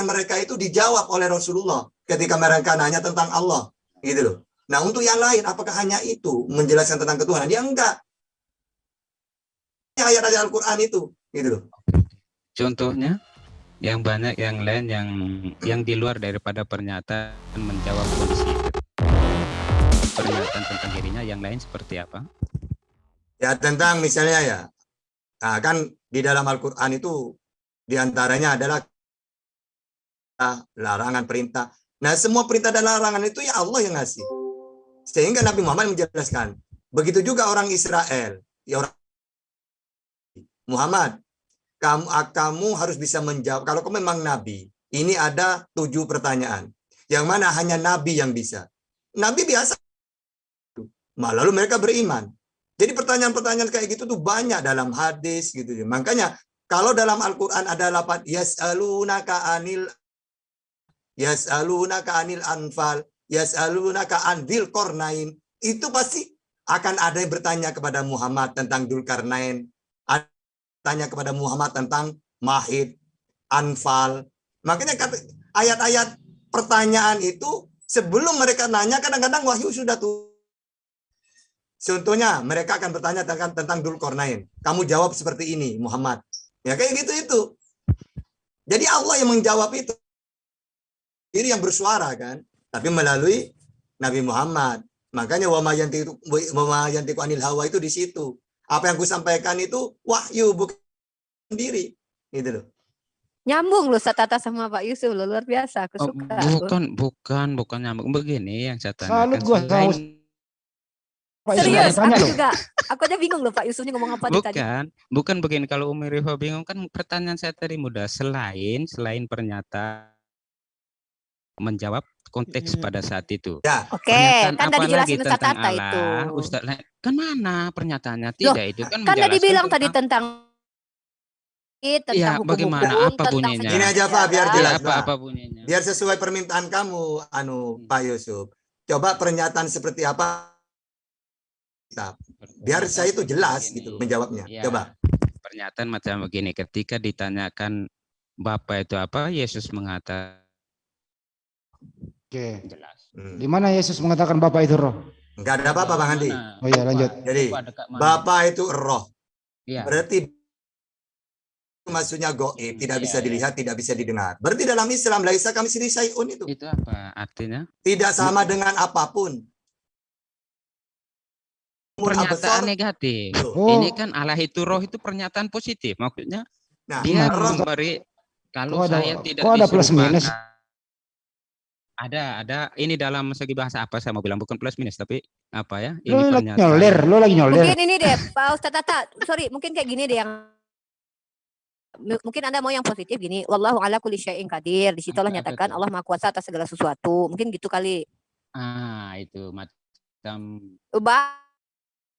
mereka itu dijawab oleh Rasulullah ketika mereka nanya tentang Allah gitu loh. Nah, untuk yang lain apakah hanya itu menjelaskan tentang ketuhanan? Dia enggak. Ayat-ayat Al-Qur'an itu gitu loh. Contohnya yang banyak yang lain yang yang di luar daripada pernyataan menjawab kondisi pernyataan tentang dirinya yang lain seperti apa? Ya tentang misalnya ya, nah kan di dalam Al-Quran itu di antaranya adalah larangan perintah. Nah semua perintah dan larangan itu ya Allah yang ngasih. Sehingga Nabi Muhammad menjelaskan. Begitu juga orang Israel. Ya orang Muhammad, kamu kamu harus bisa menjawab. Kalau kamu memang Nabi, ini ada tujuh pertanyaan. Yang mana hanya Nabi yang bisa. Nabi biasa. Lalu mereka beriman. Jadi pertanyaan-pertanyaan kayak gitu tuh banyak dalam hadis gitu. Makanya kalau dalam Al-Qur'an ada lapan yas'alunaka anil yas'alunaka anil anfal, yas'alunaka anil kornain, itu pasti akan ada yang bertanya kepada Muhammad tentang Dulkarnain, tanya kepada Muhammad tentang Mahid, Anfal. Makanya ayat-ayat pertanyaan itu sebelum mereka nanya kadang-kadang wahyu sudah tuh Contohnya, mereka akan bertanya tentang, tentang Dulkornain. Kamu jawab seperti ini, Muhammad. Ya kayak gitu itu. Jadi Allah yang menjawab itu. Ini yang bersuara kan. Tapi melalui Nabi Muhammad. Makanya wama yantiku anil hawa itu di situ. Apa yang kusampaikan itu wahyu bukan sendiri. Gitu loh. Nyambung loh Satata sama Pak Yusuf loh, luar biasa. Aku oh, suka. Bukan, bukan, bukan nyambung. Begini yang saya tanyakan. Salut gua Pak Serius, aku loh. juga. Aku aja bingung loh Pak Yusuf ini ngomong apa bukan, tadi. Bukan, bukan begini. Kalau Umi Rifa bingung kan pertanyaan saya tadi mudah. Selain selain pernyataan menjawab konteks hmm. pada saat itu. Ya. Oke, okay. kan tadi jelasin tentang Allah, itu. Ustaz, kan mana pernyataannya? Tidak Loh, itu kan Kan tadi bilang tentang... tadi tentang tentang ya, hukum bagaimana hukum, apa bunyinya? Ini aja Pak biar jelas apa, apa bunyinya. Biar sesuai permintaan kamu anu hmm. Pak Yusuf. Coba pernyataan seperti apa. Biar saya itu jelas begini. gitu menjawabnya. Ya, Coba. Pernyataan macam begini, ketika ditanyakan Bapak itu apa, Yesus mengatakan. Oke. Jelas. Hmm. Di mana Yesus mengatakan Bapak itu roh? Enggak ada apa-apa Bang Andi. Oh iya lanjut. Jadi Bapak itu roh. Ya. Berarti maksudnya goib, tidak ya, bisa ya. dilihat, tidak bisa didengar. Berarti dalam Islam laisa kami sini sayun itu. Itu apa artinya? Tidak sama dengan apa pun pernyataan negatif. Oh. Ini kan Allah itu roh itu pernyataan positif. Maksudnya nah, dia memberi kalau ada, saya tidak kok ada plus minus. Ada, ada. Ini dalam segi bahasa apa saya mau bilang bukan plus minus tapi apa ya? Ini lo lagi nyolir, lo lagi nyolir. Mungkin ini deh, Pak Ustaz Tata. Sorry, mungkin kayak gini deh yang mungkin Anda mau yang positif gini, wallahu ala kulli syai'in qadir. Di situ Allah nyatakan Allah Maha Kuasa atas segala sesuatu. Mungkin gitu kali. Ah, itu macam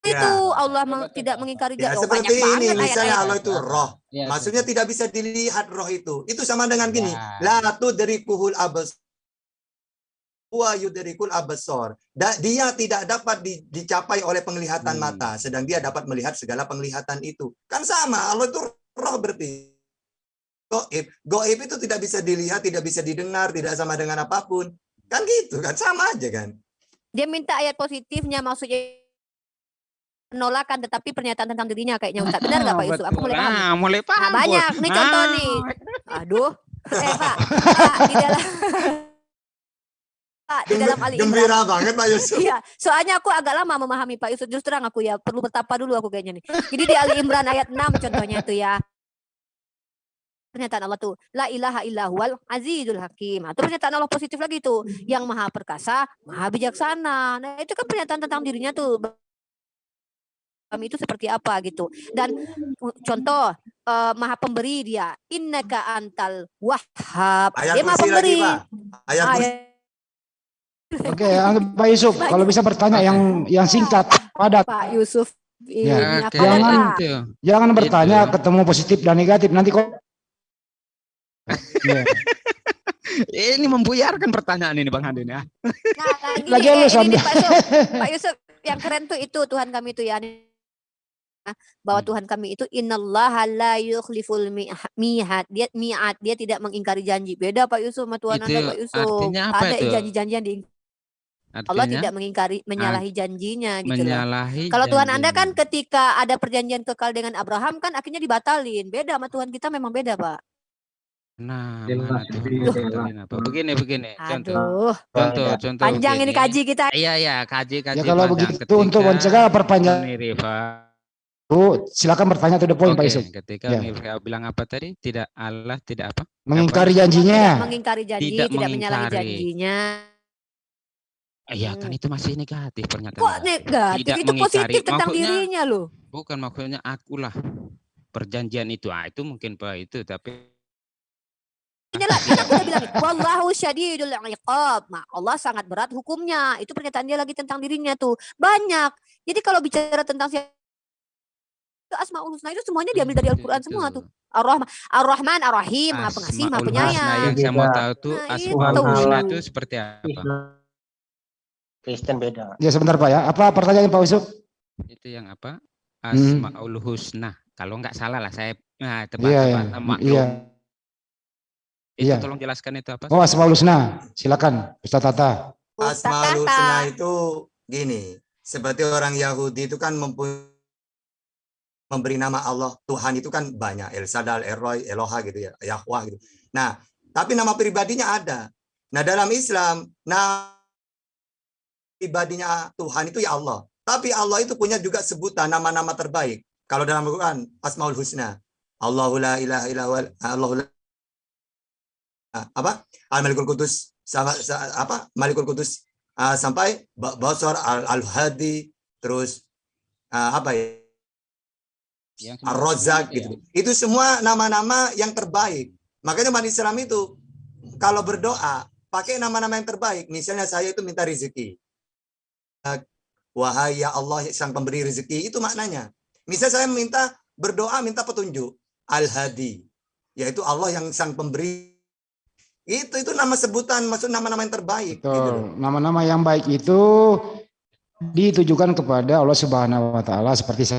Ya. itu Allah meng, tidak mengingkari ya, seperti ini misalnya Allah itu roh ya, maksudnya itu. tidak bisa dilihat roh itu itu sama dengan gini ya. la dari kuhul abas wa yudarikul abasor dia tidak dapat di, dicapai oleh penglihatan hmm. mata sedang dia dapat melihat segala penglihatan itu kan sama Allah itu roh berarti goib goib itu tidak bisa dilihat tidak bisa didengar tidak sama dengan apa pun kan gitu kan sama aja kan dia minta ayat positifnya maksudnya penolakan tetapi pernyataan tentang dirinya kayaknya Ustaz. Benar nggak Pak Yusuf? Aku mulai paham. Nah, mulai paham. Nah, banyak nih contoh ah. nih. Aduh. Eh Pak, Pak di dalam Pak, di dalam Ali Gembira banget Pak Yusuf. Iya, soalnya aku agak lama memahami Pak Yusuf. Justru terang aku ya perlu bertapa dulu aku kayaknya nih. Jadi di Ali Imran ayat 6 contohnya itu ya. Pernyataan Allah tuh la ilaha illahul azizul hakim. Itu pernyataan Allah positif lagi tuh, yang maha perkasa, maha bijaksana. Nah, itu kan pernyataan tentang dirinya tuh kami itu seperti apa gitu. Dan contoh uh, maha pemberi dia. Innaka antal wahhab. Ayat dia maha pemberi. Lagi, Ayat, Ayat Oke, Pak Yusuf, Pak kalau bisa bertanya yang yang singkat, padat. Pak Yusuf, ya, jangan itu. jangan bertanya itu. ketemu positif dan negatif nanti kok. yeah. ini membuyarkan pertanyaan ini Bang Handin ya. Nah, lagi, lagi eh, ini, ini, Pak Yusuf, Pak Yusuf yang keren tuh itu Tuhan kami itu ya bahwa Hmm. Tuhan kami itu innallaha la yukhliful mi'ad. Dia mi'ad, dia tidak mengingkari janji. Beda Pak Yusuf sama Tuhan Anda Itu Pak Yusuf. artinya apa Ada itu? janji-janji yang diingkari. Allah Artinya tidak mengingkari menyalahi janjinya gitu loh. menyalahi Kalau Tuhan Anda kan ketika ada perjanjian kekal dengan Abraham kan akhirnya dibatalin. Beda sama Tuhan kita memang beda, Pak. Nah, Jelas mana? Begini, begini. Contoh, Aduh, contoh, contoh. panjang ini begini. kaji kita. Iya, iya, kaji, kaji. Ya kalau begitu untuk Ketika mencegah perpanjang Uni Rifa, Bu, silakan bertanya to the point Pak Yusuf. ketika Ya. Uni Rifa bilang apa tadi? Tidak Allah, tidak apa? Mengingkari Tidak janjinya. mengingkari janji, Tidak tidak, menyalahi janjinya. Iya, kan Hmm. itu masih negatif pernyataan. Kok negatif? Tidak Itu mengingkari. positif tentang Maksudnya- dirinya loh. Bukan maksudnya akulah perjanjian itu. Ah, itu mungkin Pak itu, tapi Inilah udah bilang, wallahu syadidul iqab. Nah, Allah sangat berat hukumnya. Itu pernyataan dia lagi tentang dirinya tuh. Banyak. Jadi kalau bicara tentang siapa itu Asmaul Husna itu semuanya diambil dari Al-Qur'an semua tuh. Ar-Rahman, Ar-Rahman, Ar-Rahim, Maha Pengasih, Maha Penyayang. yang saya mau tahu tuh Nah, Asmaul. Husna itu seperti apa? Kristen beda. Ya sebentar Pak ya. Apa pertanyaan Pak Yusuf? Itu yang apa? Hmm. Asmaul Husna. Kalau nggak salah lah saya nah tepat Iya, tepat iya. maklum. Iya. Itu Iya. tolong jelaskan itu apa? Oh, Asmaul Husna. Silakan Ustaz Tata. Asmaul. Husna itu gini, seperti orang Yahudi itu kan mempunyai memberi nama Allah Tuhan itu kan banyak El Sadal, Elroy, Eloha gitu ya, Yahweh gitu. Nah, tapi nama pribadinya ada. Nah, dalam Islam, nama pribadinya Tuhan itu ya Allah. Tapi Allah itu punya juga sebutan nama-nama terbaik. Kalau dalam Al-Quran, Asmaul Husna. Allahu la ilaha illa Allahu la apa? Al-Malikul Kudus sama apa? Malikul Kudus ah, sampai Ba- Basar Al- Al-Hadi terus ah, apa ya? Itu ya. gitu. Itu semua nama-nama yang terbaik. Makanya umat Islam itu kalau berdoa pakai nama-nama yang terbaik. Misalnya saya itu minta rezeki. Wahai ya Allah sang pemberi rezeki itu maknanya. Misalnya saya minta berdoa minta petunjuk. Al-Hadi yaitu Allah yang sang pemberi. Itu itu nama sebutan maksud nama-nama yang terbaik gitu. Nama-nama yang baik itu ditujukan kepada Allah Subhanahu wa taala seperti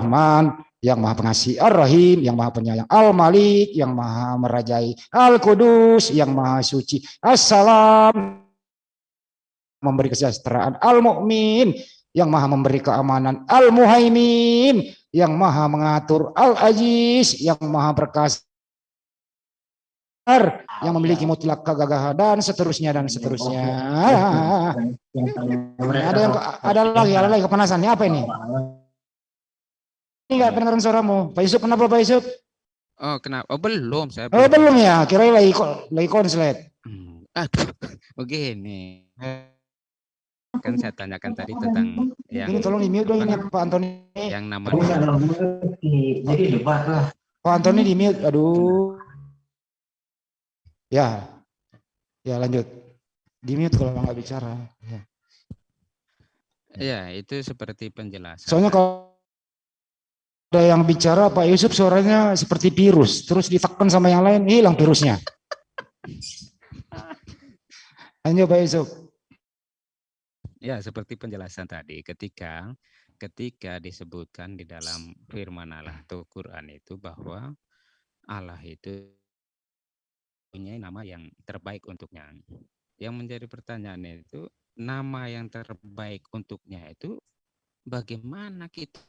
Rahman yang Maha Pengasih, Ar-Rahim yang Maha Penyayang, Al-Malik yang Maha Merajai, Al-Qudus yang Maha Suci, Assalam memberi kesejahteraan, Al-Mu'min yang Maha memberi keamanan, Al-Muhaimin yang Maha mengatur, Al-Aziz yang Maha perkasa yang memiliki mutlak kegagahan dan seterusnya dan seterusnya. Ada yang ada lagi, ada lagi kepanasan. Ini apa ini? Ini enggak pendengaran suaramu. Pak Yusuf kenapa Pak Yusuf? Oh, kenapa? Oh, belum saya. Oh belum ya, kira lagi lagi konslet. Hmm, Aduh, begini. Kan saya tanyakan tadi tentang yang Ini tolong di mute dong ini Pak Antoni. yang namanya Jadi debat lah. Pak Antoni di mute. Aduh. Ya. Ya lanjut. Di mute kalau nggak bicara. Ya. ya itu seperti penjelasan. Soalnya kalau ada yang bicara Pak Yusuf suaranya seperti virus, terus ditekan sama yang lain hilang virusnya. Lanjut Pak Yusuf. Ya, seperti penjelasan tadi ketika ketika disebutkan di dalam firman Allah atau Quran itu bahwa Allah itu punya nama yang terbaik untuknya. Yang menjadi pertanyaan itu nama yang terbaik untuknya itu bagaimana kita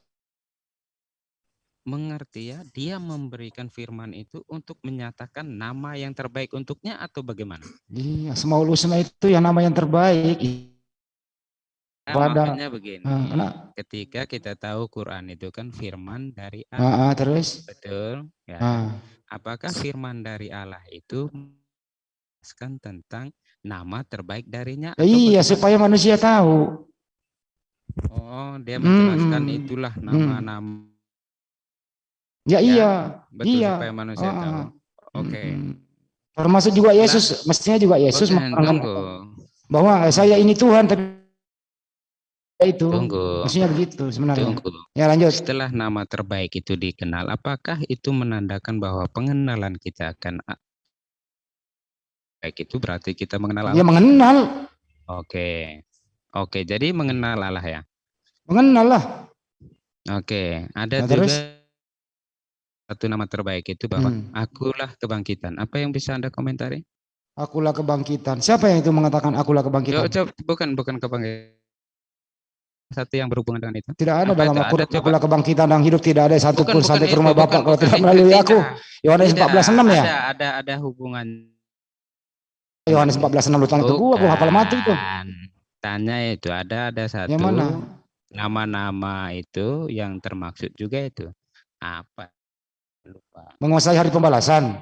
mengerti ya dia memberikan firman itu untuk menyatakan nama yang terbaik untuknya atau bagaimana? Iya, semua itu yang nama yang terbaik. Nah, Pada- makanya begini. Ah, kena. ketika kita tahu Quran itu kan firman dari Ah, Allah, ah, terus? betul? Ya. Ah, Apakah firman dari Allah itu menjelaskan tentang nama terbaik darinya? iya, supaya manusia tahu. Oh, dia menjelaskan Mm-mm. itulah Mm. nama-nama Ya, Ya, iya. betul iya. supaya manusia Ah, tahu. ah. Oke. Mm. Termasuk juga Yesus, mestinya juga Yesus tunggu, bahwa saya ini Tuhan tapi itu. tunggu, Maksudnya begitu sebenarnya. tunggu. Ya lanjut. Setelah nama terbaik itu dikenal, apakah itu menandakan bahwa pengenalan kita akan baik itu berarti kita mengenal Ya Allah? mengenal, Oke. Oke, jadi mengenal Allah ya. mengenal lah. Oke, ada Nah, juga terus? satu nama terbaik itu bahwa Hmm. akulah kebangkitan. Apa yang bisa Anda komentari? Akulah kebangkitan. Siapa yang itu mengatakan akulah kebangkitan? bukan bukan kebangkitan. Satu yang berhubungan dengan itu. Tidak ada dalam. Akulah kebangkitan dan hidup tidak ada satu Bukan, pun sampai ke rumah bukan, Bapak kalau bukan tidak melalui aku. Yohanes Tidak, 14:6 ya? Ada ada ada hubungan. Yohanes 14:6 lu tanya ke gua, gua hafal mati itu. Tanya itu ada ada satu Yang mana? nama-nama itu yang termaksud juga itu apa? Lupa. Menguasai hari pembalasan.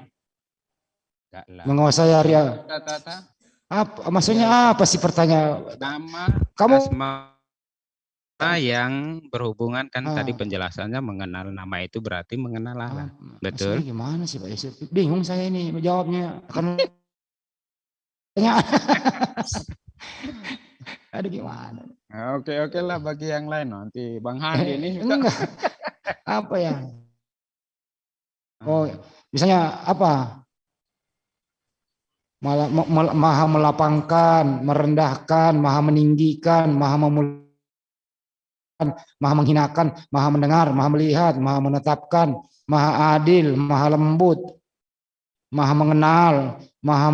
Menguasai hari Kata-kata apa maksudnya apa sih pertanyaan? nama Kamu asma yang berhubungan kan tadi Ah. penjelasannya mengenal nama itu berarti mengenal Allah. Ah, Betul. maksudnya gimana sih Pak Yusuf? Bingung saya ini menjawabnya. Akan tanya. Aduh gimana? Oke oke lah bagi yang lain nanti Bang Handi ini juga. Enggak. Apa ya? Oh, misalnya apa? Maha melapangkan, merendahkan, maha meninggikan, maha memuliakan, maha menghinakan, maha mendengar, maha melihat, maha menetapkan, maha adil, maha lembut, maha mengenal, maha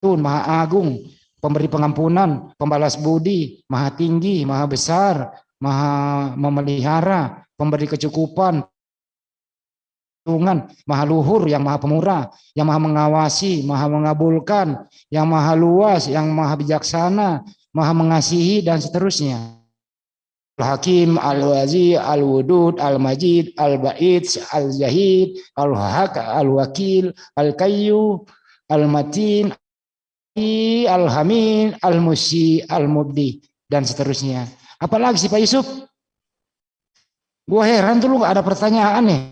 tun, maha agung, pemberi pengampunan, pembalas budi, maha tinggi, maha besar, maha memelihara, pemberi kecukupan, Tuhan, maha luhur, yang maha pemurah, yang maha mengawasi, maha mengabulkan, yang maha luas, yang maha bijaksana, maha mengasihi, dan seterusnya. Al-Hakim, Al-Wazi, Al-Wudud, Al-Majid, Al-Ba'id, Al-Zahid, Al-Haq, Al-Wakil, Al-Kayyu, Al-Matin, Al-Hamid, Al-Musi, Al-Mubdi, dan seterusnya. Apalagi sih Pak Yusuf? Gua heran tuh lu gak ada pertanyaan nih.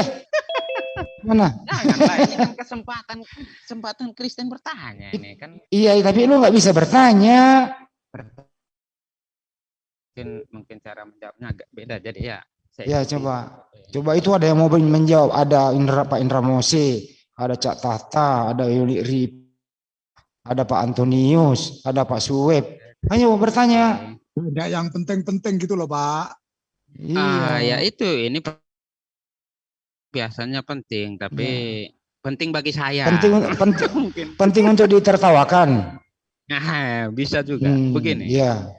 Eh, mana? Janganlah ini kan kesempatan kesempatan Kristen bertanya ini kan Iya, tapi lu nggak bisa bertanya. Mungkin mungkin cara menjawabnya agak beda jadi ya. saya Ya ikuti. coba, coba itu ada yang mau menjawab. Ada Indra Pak Indra Mose, ada Cak Tata, ada Yuli Rip, ada Pak Antonius, ada Pak Suweb. Ayo bertanya. Tidak yang penting-penting gitu loh Pak. Ah ya Iya. itu ini biasanya penting tapi penting bagi saya. Penting penting, mungkin. penting untuk ditertawakan. Nah, bisa juga. Hmm, Begini. Iya.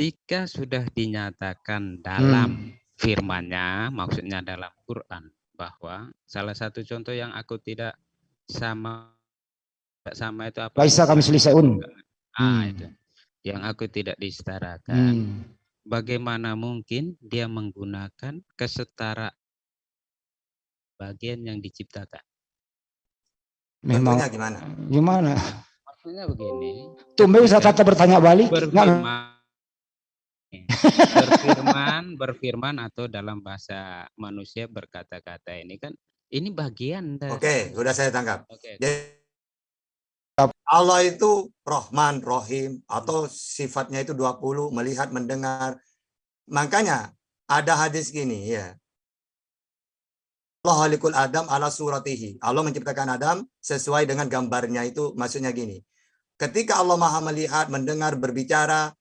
Ketika sudah dinyatakan Hmm. dalam firman-Nya, maksudnya dalam Quran bahwa salah satu contoh yang aku tidak sama tidak sama itu apa? Laisa kami selisaun. Ah, Hmm. itu. Yang aku tidak disetarakan. Hmm. Bagaimana mungkin dia menggunakan kesetara bagian yang diciptakan? Memang Contohnya gimana? gimana? Maksudnya begini. Tumben bisa ketika Tata bertanya balik. Berfirman berfirman berfirman atau dalam bahasa manusia berkata-kata ini kan ini bagian dari Oke, sudah saya tangkap. Oke. Jadi, Allah itu Rohman, Rohim, atau sifatnya itu 20, melihat, mendengar. Makanya ada hadis gini ya. Allah halikul Adam ala suratihi. Allah menciptakan Adam sesuai dengan gambarnya itu maksudnya gini. Ketika Allah maha melihat, mendengar, berbicara,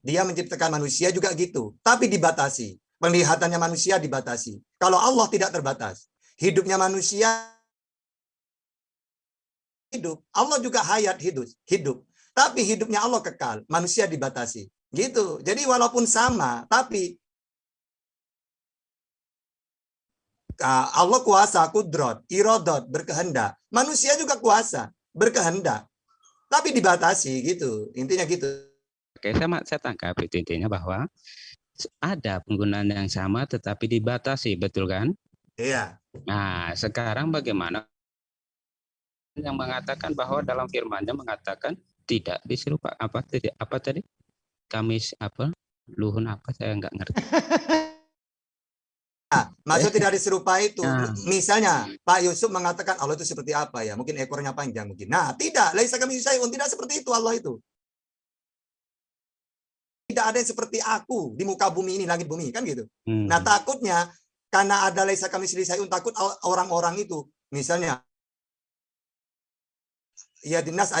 dia menciptakan manusia juga gitu. Tapi dibatasi. Penglihatannya manusia dibatasi. Kalau Allah tidak terbatas. Hidupnya manusia hidup. Allah juga hayat hidup, hidup. Tapi hidupnya Allah kekal, manusia dibatasi. Gitu. Jadi walaupun sama, tapi ah, Allah kuasa, kudrot, irodot, berkehendak. Manusia juga kuasa, berkehendak. Tapi dibatasi gitu. Intinya gitu. Oke, saya, saya tangkap itu intinya bahwa ada penggunaan yang sama tetapi dibatasi, betul kan? Iya. Nah, sekarang bagaimana yang mengatakan bahwa dalam firman-Nya mengatakan tidak diserupa apa tadi apa tadi? Kamis apa? Luhun apa saya nggak ngerti. Nah, maksud tidak diserupai itu. Nah. Misalnya Pak Yusuf mengatakan Allah itu seperti apa ya? Mungkin ekornya panjang mungkin. Nah, tidak. Laisa kami syai'un. Tidak seperti itu Allah itu. Tidak ada yang seperti aku di muka bumi ini, langit bumi, kan gitu. Hmm. Nah, takutnya karena ada laisa kami syai'un takut orang-orang itu misalnya yadinas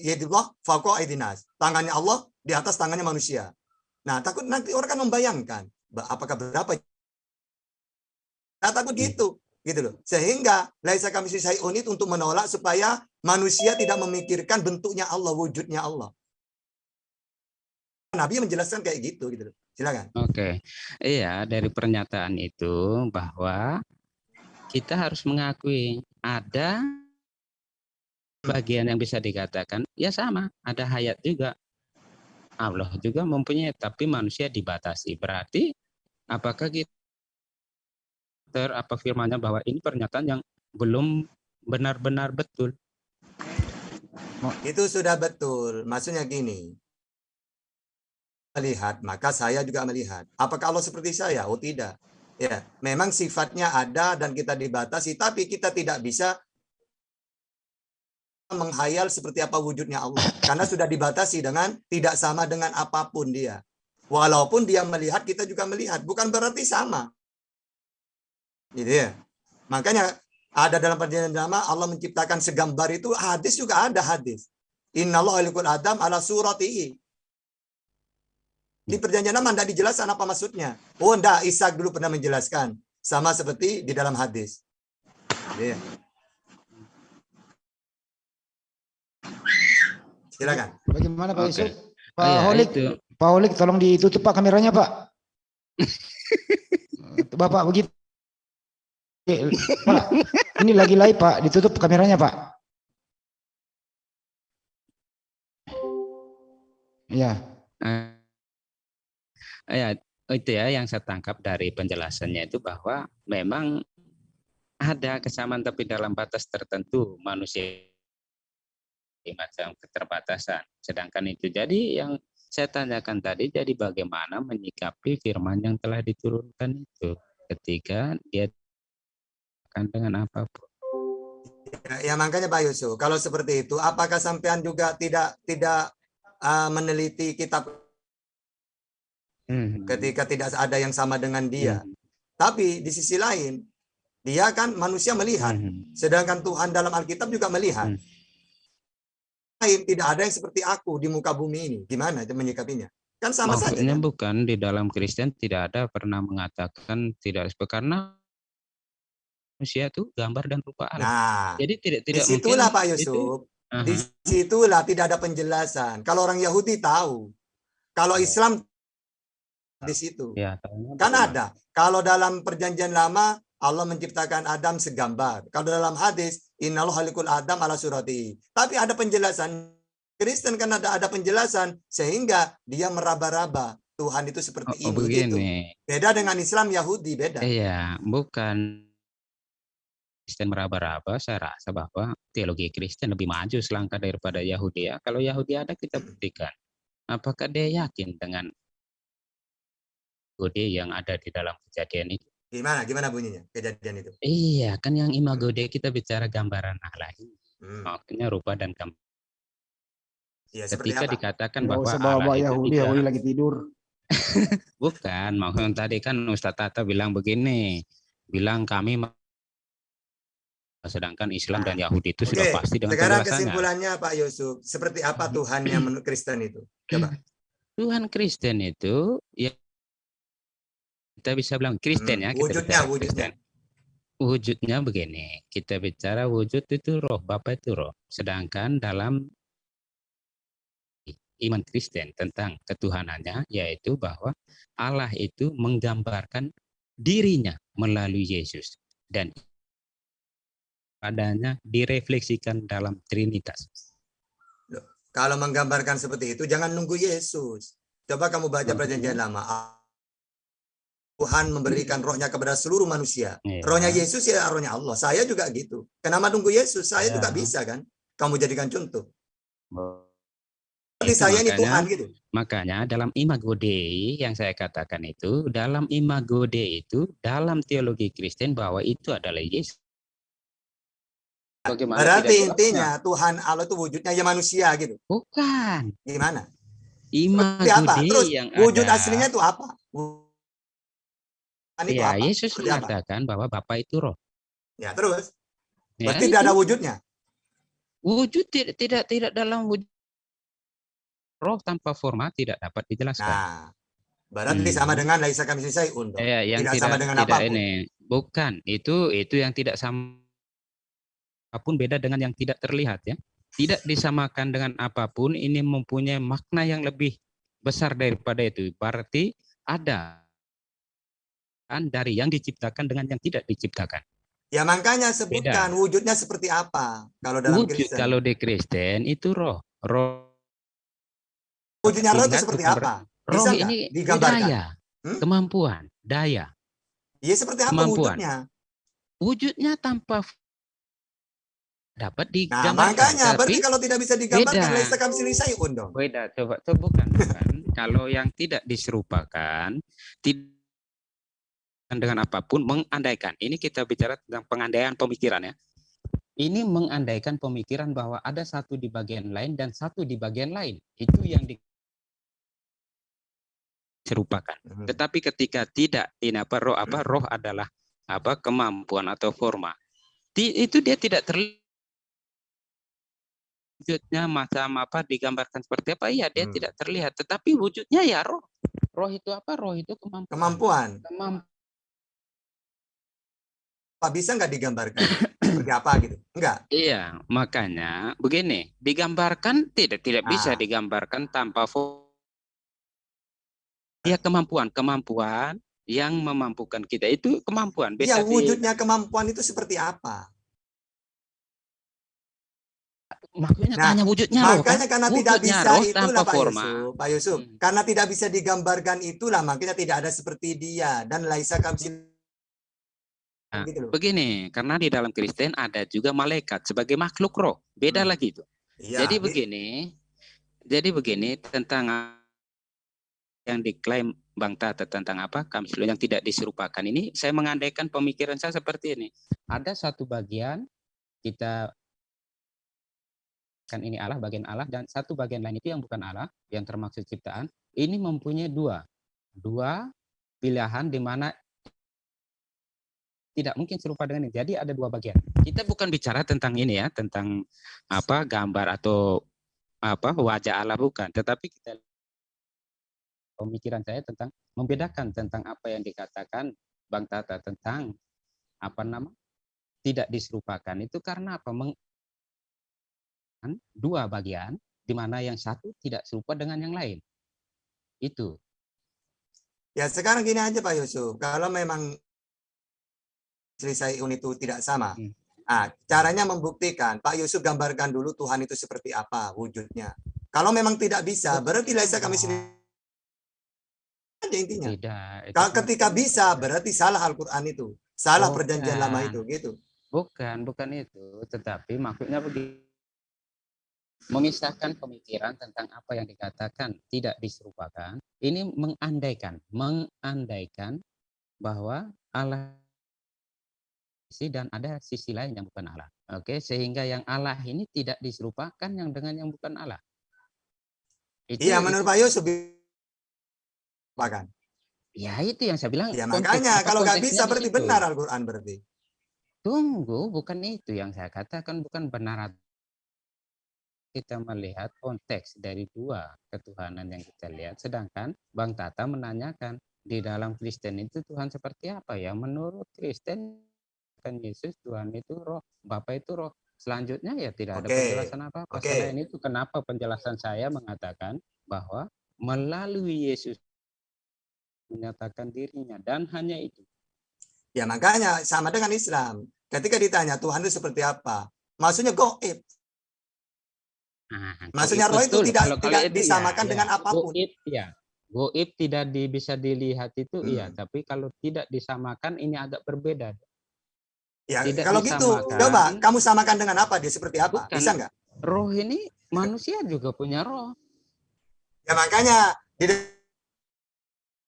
yadillah fauqa aidinas. Tangannya Allah di atas tangannya manusia. Nah, takut nanti orang kan membayangkan apakah berapa Nah, takut gitu gitu loh. Sehingga laisa kami sayun itu untuk menolak supaya manusia tidak memikirkan bentuknya Allah, wujudnya Allah. Nabi menjelaskan kayak gitu gitu. Silakan. Oke. Iya, dari pernyataan itu bahwa kita harus mengakui ada bagian yang bisa dikatakan ya sama, ada hayat juga. Allah juga mempunyai tapi manusia dibatasi. Berarti apakah kita ter apa firmannya bahwa ini pernyataan yang belum benar-benar betul. Itu sudah betul. Maksudnya gini. Melihat, maka saya juga melihat. Apakah Allah seperti saya? Oh tidak. Ya, memang sifatnya ada dan kita dibatasi, tapi kita tidak bisa menghayal seperti apa wujudnya Allah. Karena sudah dibatasi dengan tidak sama dengan apa pun dia. Walaupun dia melihat, kita juga melihat. Bukan berarti sama. Gitu ya. Makanya ada dalam perjanjian lama Allah menciptakan segambar itu hadis juga ada hadis. Innallahu alikul adam ala suratihi. Di perjanjian lama tidak dijelaskan apa maksudnya. Oh enggak, Ishak dulu pernah menjelaskan. Sama seperti di dalam hadis. Ya. Silakan. Bagaimana Pak Oke. Yusuf? Oh, Pak ya, Holik, itu. Pak Holik tolong ditutup Pak kameranya Pak. Bapak begitu. Pak, ini lagi live Pak, ditutup kameranya Pak. Ya, Eh, ya, itu ya yang saya tangkap dari penjelasannya itu bahwa memang ada kesamaan tapi dalam batas tertentu manusia macam keterbatasan. Sedangkan itu jadi yang saya tanyakan tadi jadi bagaimana menyikapi firman yang telah diturunkan itu ketika dia akan dengan apa pun. Ya, ya makanya Pak Yusuf, kalau seperti itu, apakah sampean juga tidak tidak uh, meneliti kitab Hmm. ketika tidak ada yang sama dengan dia? Hmm. Tapi di sisi lain, dia kan manusia melihat, Hmm. sedangkan Tuhan dalam Alkitab juga melihat. Hmm. Lain tidak ada yang seperti aku di muka bumi ini. Gimana itu menyikapinya? Kan sama saja. Maksudnya kan? bukan di dalam Kristen tidak ada pernah mengatakan tidak karena manusia itu gambar dan rupa Allah. Nah, Jadi tidak tidak di situlah Pak itu- Yusuf. Aha. Di situlah tidak ada penjelasan. Kalau orang Yahudi tahu, kalau Islam di situ. Ya, Kan ada. Kalau dalam perjanjian lama Allah menciptakan Adam segambar. Kalau dalam hadis innallaha halikul Adam ala surati. Tapi ada penjelasan Kristen kan ada ada penjelasan sehingga dia meraba-raba Tuhan itu Oh, seperti oh, ini gitu. Beda dengan Islam Yahudi beda. Iya, bukan Kristen meraba-raba, saya rasa bahwa teologi Kristen lebih maju selangkah daripada Yahudi ya. Kalau Yahudi ada kita buktikan. Apakah dia yakin dengan Gode yang ada di dalam kejadian itu? Gimana gimana bunyinya kejadian itu? Iya, kan yang imago Dei kita bicara gambaran Allah ini. Hmm. Maksudnya rupa dan gambar. Ya, seperti Ketika apa? dikatakan nggak bahwa Allah itu Yahudi, Yahudi lagi tidur. Bukan, maksudnya tadi kan Ustadz Tata bilang begini, bilang kami sedangkan Islam dan Yahudi itu sudah Oke, pasti dengan sekarang penjelasannya. kesimpulannya Pak Yusuf, seperti apa Tuhannya menurut Kristen itu? Coba. Tuhan Kristen itu ya kita bisa bilang Kristen Hmm, ya, kita wujudnya, bicara wujudnya. Kristen. Wujudnya begini, kita bicara wujud itu roh, Bapak itu roh. Sedangkan dalam iman Kristen tentang ketuhanannya yaitu bahwa Allah itu menggambarkan dirinya melalui Yesus dan padanya direfleksikan dalam Trinitas. Kalau menggambarkan seperti itu, jangan nunggu Yesus. Coba kamu baca perjanjian lama. Tuhan memberikan rohnya kepada seluruh manusia. Iya. Rohnya Yesus ya rohnya Allah. Saya juga gitu. Kenapa nunggu Yesus? Saya juga Ya. bisa kan. Kamu jadikan contoh. Berarti Itu saya ini makanya- Tuhan gitu. Makanya dalam imago Dei yang saya katakan itu, dalam imago Dei itu, dalam teologi Kristen bahwa itu adalah Yesus. Bagaimana Berarti intinya Tuhan Allah itu wujudnya ya manusia gitu. Bukan. Gimana? Imago? Dei Terus yang wujud ada. aslinya itu apa? Tuhan itu Ya, apa? Yesus Seperti apa? mengatakan bahwa Bapa itu roh. Ya terus. Ya, Berarti tidak itu. ada wujudnya. Wujud tidak tidak tidak dalam wujud roh tanpa forma tidak dapat dijelaskan. Nah, berarti Hmm. sama dengan laisa kami selesai untuk. Eh, yang tidak tidak, sama dengan tidak apa pun. ini bukan itu itu yang tidak sama apa pun beda dengan yang tidak terlihat ya tidak disamakan dengan apa pun ini mempunyai makna yang lebih besar daripada itu berarti ada kan dari yang diciptakan dengan yang tidak diciptakan Ya makanya sebutkan wujudnya seperti apa kalau dalam wujud Kristen. kalau di Kristen itu roh roh Wujudnya roh itu seperti apa? roh Bisa ini digambarkan? daya Hmm? kemampuan daya Iya seperti apa Kemampuan. wujudnya? wujudnya tanpa dapat Nah digambarkan makanya tapi berarti kalau tidak bisa digambarkan beda. laisa kami selesai undong. Beda, coba coba bukan, bukan. Kalau yang tidak diserupakan, tidak dengan apa pun mengandaikan. Ini kita bicara tentang pengandaian pemikiran ya. Ini mengandaikan pemikiran bahwa ada satu di bagian lain dan satu di bagian lain. Itu yang diserupakan. Hmm. Tetapi ketika tidak, ini apa roh apa roh adalah apa kemampuan atau forma. Ti- Itu dia tidak terlihat wujudnya macam apa digambarkan seperti apa iya dia Hmm. tidak terlihat tetapi wujudnya ya roh roh itu apa roh itu kemampuan Kemampuan. Kemampuan. Apa bisa nggak digambarkan? seperti apa gitu? Enggak. iya makanya begini digambarkan tidak tidak bisa Ah. digambarkan tanpa ya kemampuan kemampuan yang memampukan kita itu kemampuan bisa Ya di- wujudnya kemampuan itu seperti apa? maksudnya Nah, tanya wujudnya roh kan Makanya karena tidak Wujudnya bisa roh itulah Pak forma. Yusuf, Pak Yusuf. Hmm. Karena tidak bisa digambarkan itulah makanya tidak ada seperti dia dan laisa kamsil Nah, gitu loh. begini karena di dalam Kristen ada juga malaikat sebagai makhluk roh beda Hmm. lagi itu Iya, Jadi begini, jadi begini tentang yang diklaim Bang Tata tentang apa Kamslu yang tidak diserupakan ini, saya mengandaikan pemikiran saya seperti ini. Ada satu bagian kita kan ini Allah bagian Allah dan satu bagian lain itu yang bukan Allah yang termaksud ciptaan ini mempunyai dua dua pilihan di mana tidak mungkin serupa dengan ini. Jadi ada dua bagian. Kita bukan bicara tentang ini ya, tentang apa gambar atau apa wajah Allah bukan, tetapi kita pemikiran saya tentang membedakan tentang apa yang dikatakan Bang Tata tentang apa nama tidak diserupakan. Itu karena apa? Meng, dua bagian di mana yang satu tidak serupa dengan yang lain. Itu. Ya sekarang gini aja Pak Yusuf, kalau memang selesai itu tidak sama, Hmm. ah, caranya membuktikan Pak Yusuf gambarkan dulu Tuhan itu seperti apa wujudnya. Kalau memang tidak bisa, berarti laisa kami sendiri aja intinya. tidak Kalau ketika bisa, berarti salah Al-Quran itu, salah perjanjian lama itu, gitu. Bukan, bukan itu. Tetapi maksudnya begini. Memisahkan pemikiran tentang apa yang dikatakan tidak diserupakan. Ini mengandaikan, mengandaikan bahwa Allah sisi dan ada sisi lain yang bukan Allah. Oke, sehingga yang Allah ini tidak diserupakan yang dengan yang bukan Allah. Itu, Iya, menurut Pak Yusuf, bahkan. Ya itu yang saya bilang. Ya konteks- makanya kalau nggak bisa berarti benar Al-Quran berarti. Tunggu, bukan itu yang saya katakan, bukan benar. Kita melihat konteks dari dua ketuhanan yang kita lihat. Sedangkan Bang Tata menanyakan, di dalam Kristen itu Tuhan seperti apa ya? Menurut Kristen, Yesus Tuhan itu roh, Bapa itu roh. Selanjutnya ya tidak ada Oke, penjelasan apa-apa. oke. Selain itu kenapa penjelasan saya mengatakan bahwa melalui Yesus menyatakan dirinya dan hanya itu. Ya makanya sama dengan Islam. Ketika ditanya Tuhan itu seperti apa, maksudnya goib. Nah, Maksudnya roh itu tidak Kalau- tidak itu ya, disamakan ya. dengan apa pun. Goib ya. Goib tidak di, bisa dilihat itu iya, Hmm. tapi kalau tidak disamakan ini agak berbeda. Ya Tidak kalau gitu, disamakan. coba kamu samakan dengan apa? Dia seperti apa? Bukan. Bisa nggak? Roh ini manusia juga punya roh. Ya makanya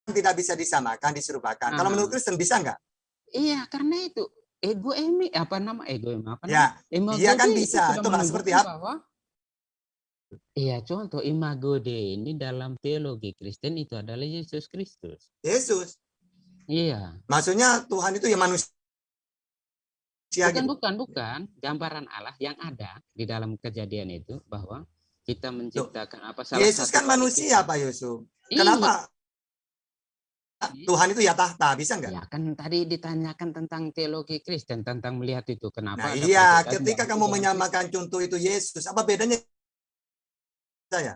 tidak bisa disamakan, diserupakan. Kalau Ah. menurut Kristen bisa nggak? Iya, karena itu ego emi apa nama ego emi apa Ya, nama? Iya kan itu bisa. sudah Coba seperti apa? Iya, contoh imago Dei ini dalam teologi Kristen itu adalah Yesus Kristus. Yesus. Iya. Maksudnya Tuhan itu ya manusia. Manusia Bukan, gitu. bukan, bukan. Gambaran Allah yang ada di dalam kejadian itu bahwa kita menciptakan apa salah Yesus satu kan manusia kita. Pak Yusuf. Iya. Kenapa Tuhan itu ya tahta, bisa nggak? Ya kan tadi ditanyakan tentang teologi Kristen tentang melihat itu kenapa Nah iya, ketika kamu menyamakan contoh itu Yesus, apa bedanya saya?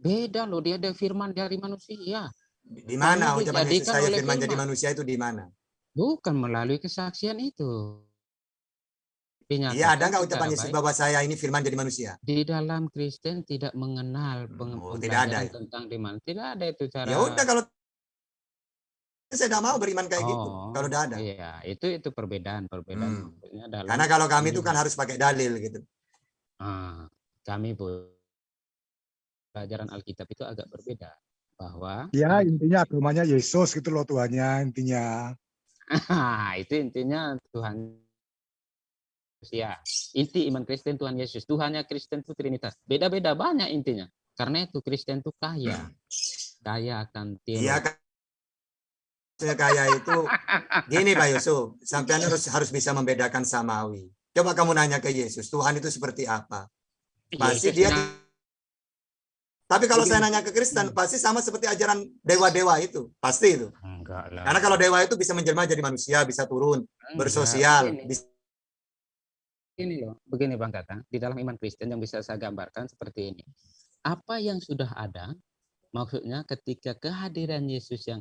Beda loh, dia ada firman dari manusia. Di mana ucapan Yesus dijadikan saya oleh firman jadi firman. manusia itu di mana? Bukan melalui kesaksian itu. Iya, ada nggak ucapan Yesus baik. bahwa saya ini firman jadi manusia? Di dalam Kristen tidak mengenal peng- Oh, tidak ada ya? tentang iman. Tidak ada itu cara. Ya udah kalau saya tidak mau beriman kayak gitu. Oh, Kalau udah ada. Iya, itu itu perbedaan, perbedaan. Hmm. dalam Karena kalau kami itu kan harus pakai dalil gitu. Ah, kami pun pelajaran Alkitab itu agak berbeda bahwa Ya intinya agamanya Yesus gitu loh Tuhannya intinya. itu intinya Tuhan ya inti iman Kristen Tuhan Yesus. Tuhannya Kristen itu Trinitas. Beda-beda banyak intinya. Karena itu Kristen itu kaya. Kaya akan Iya teologi kan. Maksudnya kaya itu gini Pak Yusuf, sampean harus harus bisa membedakan samawi. Coba kamu nanya ke Yesus, Tuhan itu seperti apa? Pasti Yesus dia nah, Tapi kalau saya nanya ke Kristen, pasti sama seperti ajaran dewa-dewa itu. Pasti itu. enggak lah. Karena kalau dewa itu bisa menjelma jadi manusia, bisa turun, Enggak, bersosial, bisa begini loh begini Bang Kakang di dalam iman Kristen yang bisa saya gambarkan seperti ini apa yang sudah ada maksudnya ketika kehadiran Yesus yang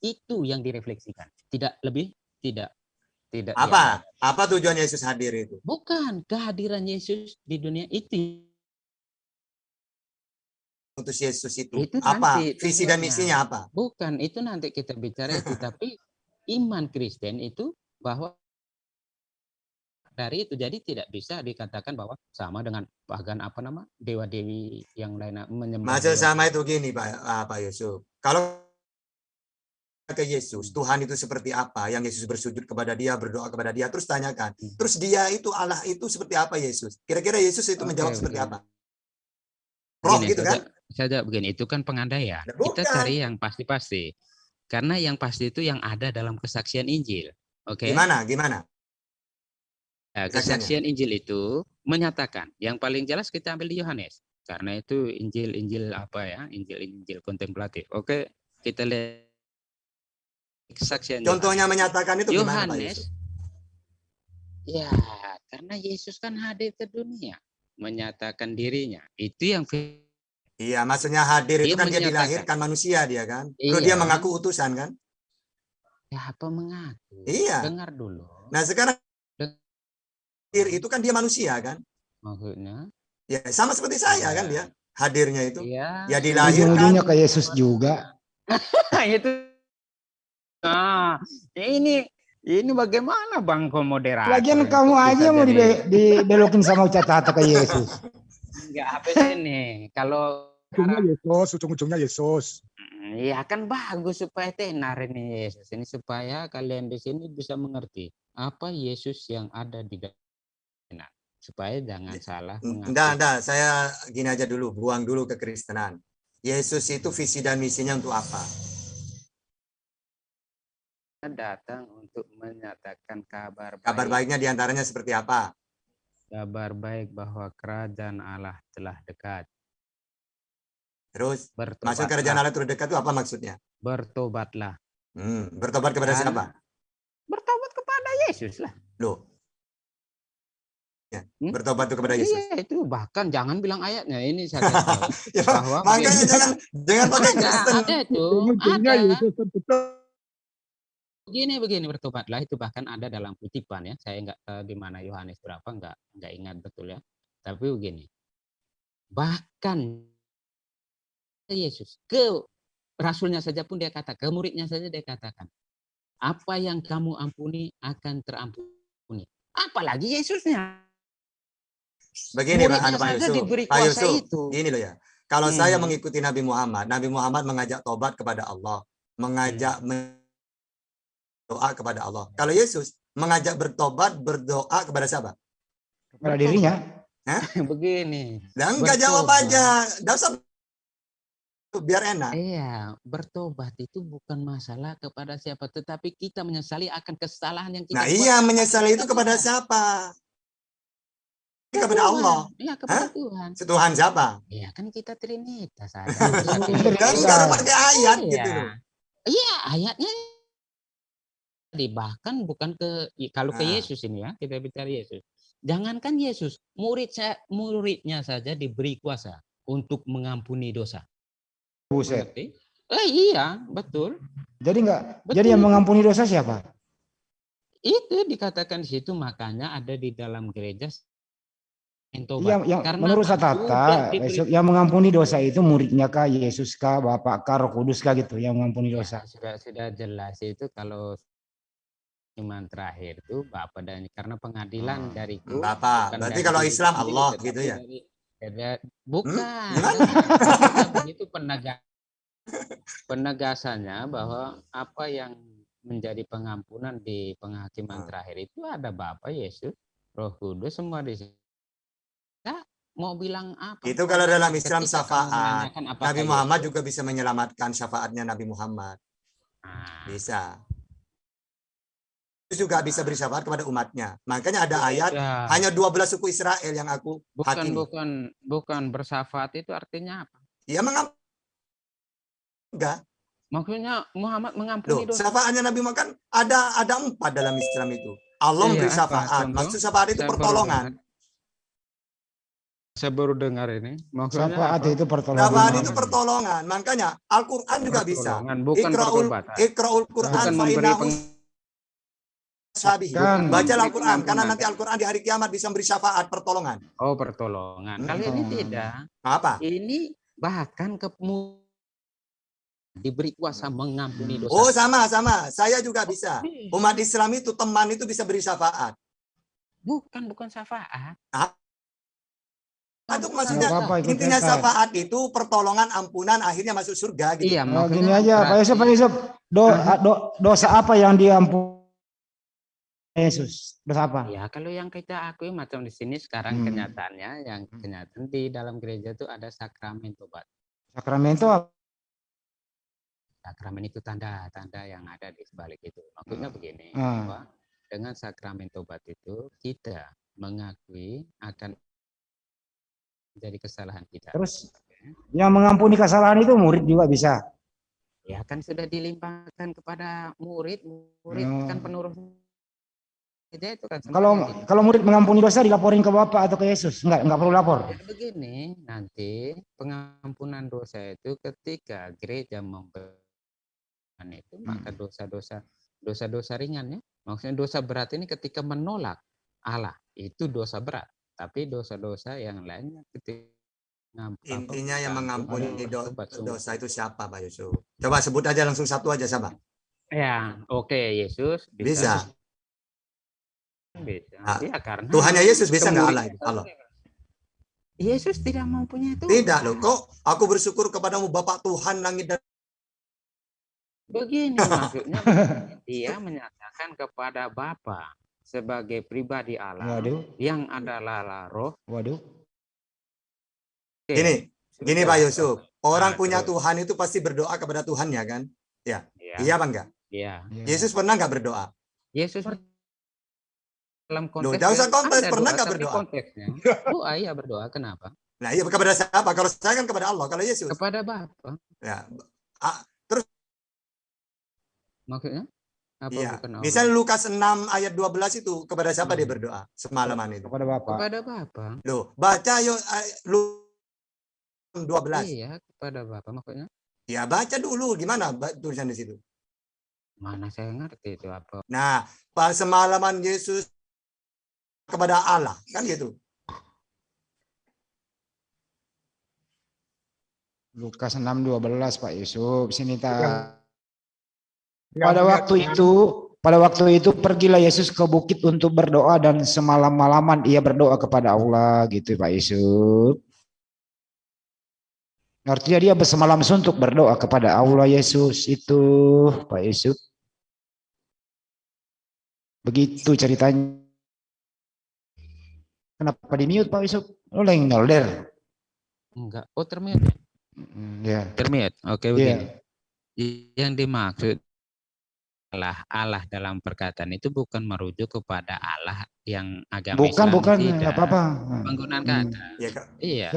itu yang direfleksikan tidak lebih tidak tidak apa? atas. Apa tujuan Yesus hadir itu? bukan kehadiran Yesus di dunia itu Utus Yesus itu, Itu apa? nanti Visi dan misinya apa? bukan itu nanti kita bicara itu tapi iman Kristen itu bahwa dari itu jadi tidak bisa dikatakan bahwa sama dengan pagan apa nama dewa dewi yang lain menyembah dewa- sama itu gini Pak, ah, Pak Yusuf. Kalau ke Yesus, Tuhan itu seperti apa? Yang Yesus bersujud kepada dia, berdoa kepada dia, terus tanyakan. Hmm. Terus dia itu Allah itu seperti apa Yesus? Kira-kira Yesus itu Oke, menjawab seperti oke. apa? Roh Begini gitu kan? saja begini itu kan pengandaian Nah, kita cari yang pasti-pasti karena yang pasti itu yang ada dalam kesaksian Injil oke Gimana? Gimana? Nah, kesaksiannya? kesaksian Injil itu menyatakan yang paling jelas kita ambil di Yohanes karena itu Injil Injil apa ya Injil Injil kontemplatif oke kita lihat kesaksian Yohanes. Contohnya menyatakan itu gimana Pak Yohanes ya karena Yesus kan hadir ke dunia menyatakan dirinya itu yang Iya, maksudnya hadir itu Dia kan dia dilahirkan manusia dia kan. Terus dia Iya. mengaku utusan kan? siapa mengaku Iya. dengar dulu Nah, sekarang hadir itu kan dia manusia kan? maksudnya Ya, sama seperti saya kan dia hadirnya itu. Iya. Ya dilahirkan Ujung-ujungnya ke Yesus juga. itu. Nah, ini ini bagaimana Bang Komoderator? Lagian kamu aja mau dibe- dibelokin sama Ucata ke Yesus. Enggak apa sih ini? Kalau Ujungnya Yesus, ujung-ujungnya Yesus. Iya kan bagus supaya tenar ini Yesus ini supaya kalian di sini bisa mengerti apa Yesus yang ada di dalam supaya jangan salah. Enggak, enggak, saya gini aja dulu, buang dulu kekristenan. Yesus itu visi dan misinya untuk apa? datang untuk menyatakan kabar baik. Kabar baiknya di antaranya seperti apa? Kabar baik bahwa kerajaan Allah telah dekat. Terus, Bertobatlah. maksud kerajaan Allah terdekat itu apa maksudnya? Bertobatlah. Hmm, bertobat kepada Dan- siapa? Bertobat kepada Yesus lah. Loh. Ya, Hmm? bertobat kepada Yesus. Iya itu bahkan jangan bilang ayatnya ini saya. Ya, bahwa makanya jangan jangan pakai ada, Kristen. ada itu ada Yesus begini begini bertobatlah itu bahkan ada dalam kutipan ya saya nggak tahu di mana Yohanes berapa nggak nggak ingat betul ya tapi begini bahkan Yesus ke rasulnya saja pun dia kata ke muridnya saja dia katakan apa yang kamu ampuni akan terampuni apalagi Yesusnya Begini Pak, anu, Pak Yusuf. Pak Yusuf, itu Gini loh ya. Kalau saya Hmm. mengikuti Nabi Muhammad, Nabi Muhammad mengajak tobat kepada Allah, mengajak Hmm. men- doa kepada Allah. Kalau Yesus mengajak bertobat, berdoa kepada siapa? Pada dirinya. begini Dan enggak jawab aja. Enggak usah biar enak. Iya, bertobat itu bukan masalah kepada siapa, tetapi kita menyesali akan kesalahan yang kita Nah buat. iya menyesali itu kepada Iya. siapa? Ke Kepada Tuhan. Allah. Iya, kepada Hah? Tuhan. Tuhan siapa? Iya, kan kita Trinitas ada. Kan enggak ada pakai ayat Iya. gitu loh. Iya, ayatnya tadi bahkan bukan ke kalau ke Nah. Yesus ini ya, kita bicara Yesus. Jangankan Yesus, murid sa- muridnya saja diberi kuasa untuk mengampuni dosa. Buset. Eh, iya, betul. Jadi enggak Betul jadi yang mengampuni dosa siapa? Itu dikatakan di situ makanya ada di dalam gereja mentobat. Yang, Karena menurut? Tata, yang mengampuni dosa itu muridnya kah, Yesus kah, Bapak kah, Roh Kudus kah gitu, yang mengampuni Ya, dosa. sudah sudah jelas itu kalau iman terakhir itu Bapak dan karena pengadilan Hmm. dariku Bapak, bukan berarti dari kalau diri Islam sendiri, Allah gitu ya? dari- dari- bukan Gimana? Tapi itu penegak penegasannya bahwa apa yang menjadi pengampunan di penghakiman Hmm. terakhir itu ada Bapa Yesus Roh Kudus semua di Ya, mau bilang apa Itu kalau dalam Islam syafaat. Nabi Muhammad Yesus- juga bisa menyelamatkan syafaatnya Nabi Muhammad. Ah, Bisa. Yesus juga bisa beri syafaat kepada umatnya. Makanya ada ayat ya. hanya 12 suku Israel yang aku bukan hakimi. bukan bukan bersyafaat itu artinya apa? Ya mengam enggak. Maksudnya Muhammad mengampuni Loh, dosa. syafaatnya Nabi Muhammad kan ada ada empat dalam Islam itu. Allah Iya, memberi apa syafaat. Maksud syafaat itu pertolongan. Saya baru dengar ini. Maksudnya Syafaat apa? itu pertolongan. Syafaat itu pertolongan. Makanya Al-Qur'an juga bisa. Pertolongan, bukan. Ikra'ul Qur'an Bukan fa innahu. Bacalah memberi Al-Qur'an karena nanti Al-Qur'an di hari kiamat bisa memberi syafaat pertolongan. Oh, pertolongan. Kali ini Hmm. tidak. Apa? Ini bahkan ke diberi kuasa mengampuni dosa. Oh, sama sama. Saya juga bisa. Umat Islam itu teman itu bisa beri syafaat. Bukan bukan syafaat. Itu Bukan maksudnya ikut intinya syafaat itu pertolongan ampunan akhirnya masuk surga gitu. Iya, Oh, gini aja, Pak Yusuf, Pak Yusuf. Do, do- dosa apa yang diampuni Yesus? Dosa apa? Ya, kalau yang kita akui macam di sini sekarang Hmm. kenyataannya yang kenyataan di dalam gereja itu ada sakramen tobat. Sakramento apa? Sakramen itu tanda-tanda yang ada di sebalik itu. Maksudnya begini, Ah. bahwa dengan sakramen tobat itu kita mengakui akan jadi kesalahan kita. Terus yang mengampuni kesalahan itu murid juga bisa. Ya kan sudah dilimpahkan kepada murid, murid Oh. kan gereja itu kan Kalau gitu. kalau murid mengampuni dosa dilaporin ke Bapak atau ke Yesus? Enggak, enggak perlu lapor. Jadi begini, nanti pengampunan dosa itu ketika gereja memberikan itu maka dosa-dosa dosa-dosa ringan ya. Maksudnya dosa berat ini ketika menolak Allah itu dosa berat. Tapi dosa-dosa yang lainnya ketika Intinya yang mengampuni do- dosa itu siapa Pak Yusuf? Coba sebut aja langsung satu aja sama. Ya, oke Yesus Bisa. Bisa. Ah, Ya, karena Tuhannya Yesus bisa nggak Allah Allah. Yesus tidak mempunyai Tuhan. Tidak loh. Kok aku bersyukur kepadamu Bapak Tuhan langit dan Begini maksudnya dia menyatakan kepada Bapa sebagai pribadi Allah Waduh, yang adalah roh. waduh. Oke, Gini, gini. Pak Yusuf. Orang Nah, punya terus. Tuhan itu pasti berdoa kepada Tuhannya kan? Ya, Iya apa enggak? iya. Ya. Yesus pernah nggak berdoa? Yesus dalam Loh, konteks jangan usah konteks, pernah doa, nggak tapi berdoa? Konteksnya, doa iya berdoa. Kenapa? Nah, iya kepada siapa? Kalau saya kan kepada Allah. Kalau Yesus, Kepada Bapa. ya, Maksudnya? Apa iya. bukan Allah? Misalnya Lukas 6 ayat 12 itu kepada siapa dia Hmm. berdoa semalaman itu? Kepada Bapak. Kepada Bapa. Loh, baca yuk ay- Lu 12. Iya, kepada Bapa. Maksudnya Ya, baca dulu gimana tulisan di situ. mana saya ngerti itu apa? Nah, pas semalaman Yesus kepada Allah, kan gitu. Lukas 6:12 Pak Yusuf. Sini ta. Yang Pada waktu itu, pada waktu itu pergilah Yesus ke bukit untuk berdoa dan semalam-malaman ia berdoa kepada Allah gitu Pak Yusuf. Artinya dia bersemalam suntuk berdoa kepada Allah Yesus itu Pak Yusuf. Begitu ceritanya. Kenapa di mute Pak Yusuf? Lo lagi nolder. Enggak. Oh, termute. Ya. Termit. Oke Iya. begini. Yang dimaksud Allah Allah dalam perkataan itu bukan merujuk kepada Allah yang agama Bukan, Islam bukan, tidak. apa-apa. Penggunaan Hmm. kata. Ya, Kak. Iya.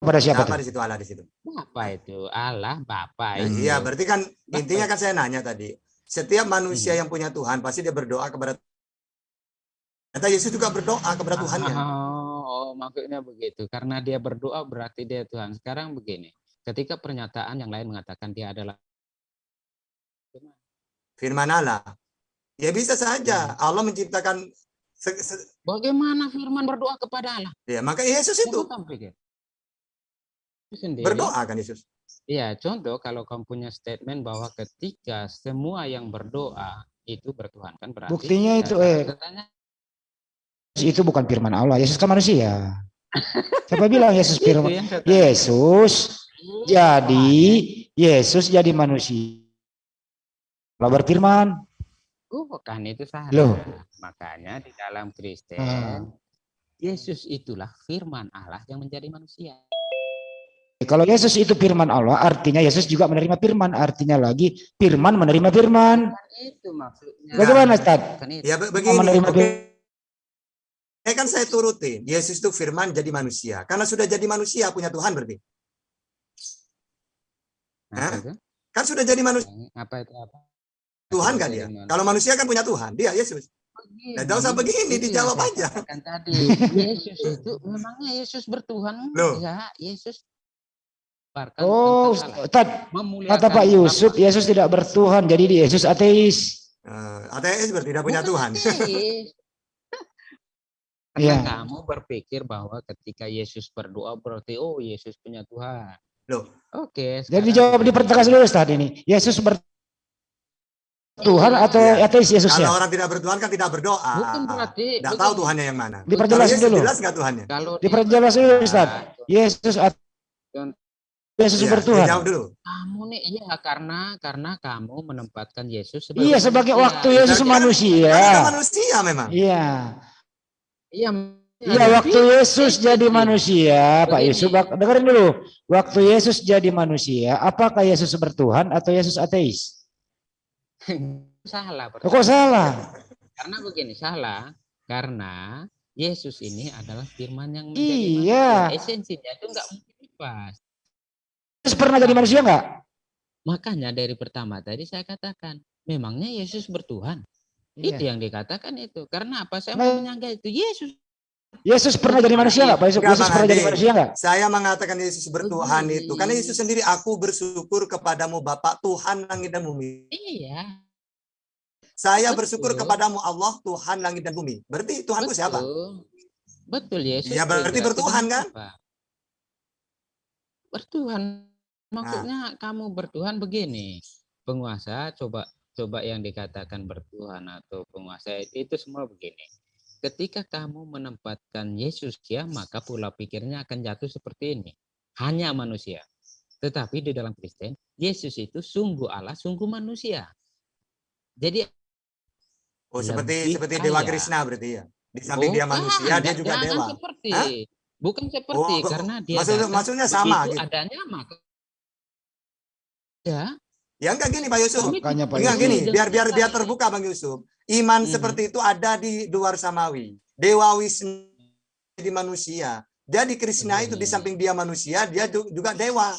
Pada siapa Apa tuh? di situ Allah di situ? Bapak itu Allah Bapak Nah, itu. iya, berarti kan intinya kan saya nanya tadi. Setiap manusia Hmm. yang punya Tuhan pasti dia berdoa kepada Kata Yesus juga berdoa kepada Tuhannya. Oh, oh, maksudnya begitu. Karena dia berdoa berarti dia Tuhan. Sekarang begini. Ketika pernyataan yang lain mengatakan dia adalah Firman Allah. Ya bisa Hmm. saja Allah menciptakan se- se- bagaimana firman berdoa kepada Allah? ya maka Yesus itu. Sendiri, berdoa kan Yesus. Iya, contoh kalau kamu punya statement bahwa ketika semua yang berdoa itu bertuhan kan berarti Buktinya itu, eh. katanya Itu bukan firman Allah. Yesus kan manusia. Siapa bilang Yesus firman? Yesus jadi Yesus jadi manusia. Kalau berfirman, Bukan itu salah. Loh. Makanya di dalam Kristen Ah. Yesus itulah firman Allah yang menjadi manusia. kalau Yesus itu firman Allah, artinya Yesus juga menerima firman. Artinya lagi firman menerima firman. Kan itu maksudnya. Bagaimana, Ustaz? Ya be- begini. menerima firman. Eh kan saya turutin. Yesus itu firman jadi manusia. Karena sudah jadi manusia punya Tuhan berarti. Apa Hah? itu? Kan sudah jadi manusia Apa itu apa? Tuhan Apa kan dia. Kalau manusia kan punya Tuhan. Dia Yesus. Nah, jangan usah begini, itu dijawab saya aja. katakan tadi. Yesus itu memangnya Yesus bertuhan? Loh. Ya, Yesus Oh, kata Pak Yusuf. Yesus tidak bertuhan, jadi dia Yesus ateis. Eh, ateis berarti tidak punya Bukan Tuhan. Karena Iya. kamu berpikir bahwa ketika Yesus berdoa berarti oh Yesus punya Tuhan. Loh. Oke. Jadi sekarang dijawab dipertegas dulu Ustaz ini. Yesus bertuhan atau Iya. ateis Yesusnya? Kalau orang tidak bertuhan kan tidak berdoa. Bukan berarti. Tidak begini. tahu Tuhannya yang mana. Diperjelas Yesus dulu. jelas nggak Tuhannya? Kalau Diperjelas dulu Ustaz. Yesus at- Contoh. Yesus Iya, bertuhan. Jawab dulu. Kamu nih iya karena karena kamu menempatkan Yesus sebagai Iya sebagai manusia. waktu Yesus Berarti manusia. Kan manusia memang. Iya. Iya. Iya waktu Yesus jadi manusia, Pak bak- dengerin dulu. Waktu Yesus jadi manusia, apakah Yesus bertuhan atau Yesus ateis? Salah. Oh, Kok salah? Karena begini salah karena Yesus ini adalah firman yang menjadi Iya. manusia. Esensinya itu enggak mungkin lepas. Yesus pernah jadi manusia enggak? Makanya dari pertama tadi saya katakan, memangnya Yesus bertuhan? Itu Iya. yang dikatakan itu. Karena apa? Saya Nah, mau menyangka itu Yesus. Yesus pernah jadi manusia enggak, Pak Yusuf? Yesus pernah jadi manusia enggak? Saya mengatakan Yesus bertuhan Begini. itu. Karena Yesus sendiri aku bersyukur kepadamu Bapa Tuhan langit dan bumi. Iya. Saya Betul. bersyukur kepadamu Allah Tuhan langit dan bumi. Berarti Tuhanku siapa? Betul. Betul Yesus. Ya, berarti bertuhan, kan? apa? Bertuhan. Maksudnya kamu bertuhan begini. Penguasa coba coba yang dikatakan bertuhan atau penguasa itu semua begini. Ketika kamu menempatkan Yesus ya, maka pola pikirnya akan jatuh seperti ini. Hanya manusia. Tetapi di dalam Kristen, Yesus itu sungguh Allah, sungguh manusia. Jadi Oh, seperti Lebih seperti Dewa kaya. Krishna berarti ya. Di samping dia Bukan, manusia, dia juga dewa. seperti. Hah? Bukan seperti Oh, karena dia maksudnya- datang, maksudnya sama gitu. adanya maka ya Ya enggak gini Pak Yusuf. Enggak gini, biar biar biar terbuka Bang Yusuf. Iman Mhm. seperti itu ada di luar samawi. Dewa Wisnu di manusia. Jadi Krishna itu di samping dia manusia, dia ju- juga dewa.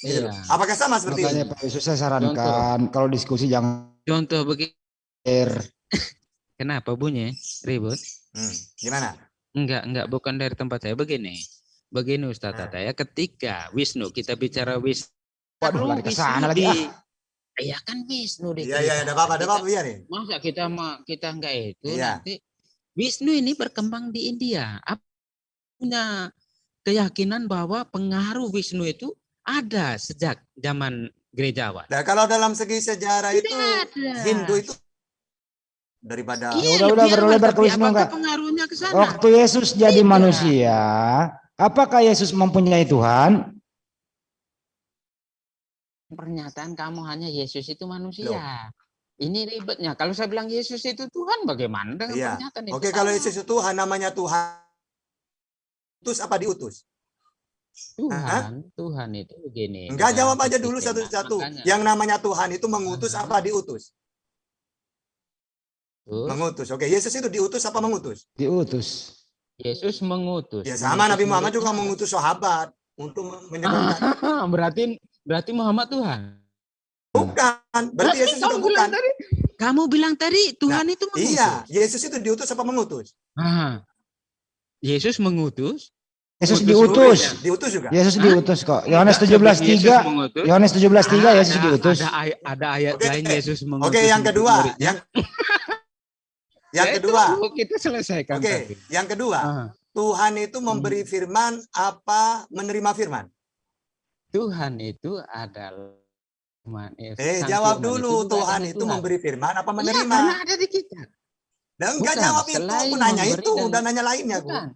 Gitu. Iya. Apakah sama seperti Makanya itu? Pak Yusuf saya sarankan kalau diskusi jangan Contoh begini. Kenapa bunyi ribut? Hmm, gimana? Enggak, enggak bukan dari tempat saya begini. Begini Ustaz. Tata ya, ketika Wisnu kita bicara Wisnu. Waduh, lari ke sana lagi, di, Iya kan Wisnu di Iya, iya, ada apa-apa, ada apa-apa Kita- biarin. Masa kita ma- kita enggak itu Iya. nanti Wisnu ini berkembang di India. Apa punya keyakinan bahwa pengaruh Wisnu itu ada sejak zaman gerejawan. Nah, kalau dalam segi sejarah itu ada. Hindu itu daripada Ya udah, udah, berlebar ke Wisnu apakah enggak? pengaruhnya ke sana? Waktu Yesus jadi Tidak. manusia, apakah Yesus mempunyai Tuhan? Pernyataan kamu hanya Yesus itu manusia. Ini ribetnya. Kalau saya bilang Yesus itu Tuhan, bagaimana dengan Iya. pernyataan itu? Oke, kalau Sama. Yesus itu Tuhan namanya Tuhan. Utus apa diutus? Tuhan, Tuhan itu begini. Enggak dalam jawab aja dulu satu-satu. Yang namanya Tuhan itu mengutus apa diutus? terus Mengutus. Oke, Yesus itu diutus apa mengutus? Diutus. Yesus mengutus. Ya sama Nabi Mengutus Muhammad juga mengutus sahabat untuk menyebarkan. Berarti berarti Muhammad Tuhan. Bukan, berarti Yesus itu kamu bukan. bilang tadi, kamu bilang tadi Tuhan itu mengutus. Iya, Yesus itu diutus apa mengutus? Ah. Yesus mengutus. Yesus Utus diutus. Ya, diutus juga. Yesus Hah? diutus kok. Yohanes Enggak, seperti Yesus 17:3. mengutus. Yohanes 17:3 Ah, Yesus ada- diutus. Ada, ayat, ada ayat Oke, lain Yesus mengutus. Oke, yang kedua, yang yang Ya, kedua. kita selesaikan Oke, tadi. yang kedua, Ah, Tuhan itu memberi firman apa menerima firman? Tuhan itu adalah Tuhan. Eh, Sang jawab Firman dulu, juga Tuhan itu Tuhan. memberi firman apa Iya, menerima? karena ada di kita. Dan enggak Bukan, jawab itu, aku nanya itu, dan- udah nanya lainnya aku. Bukan.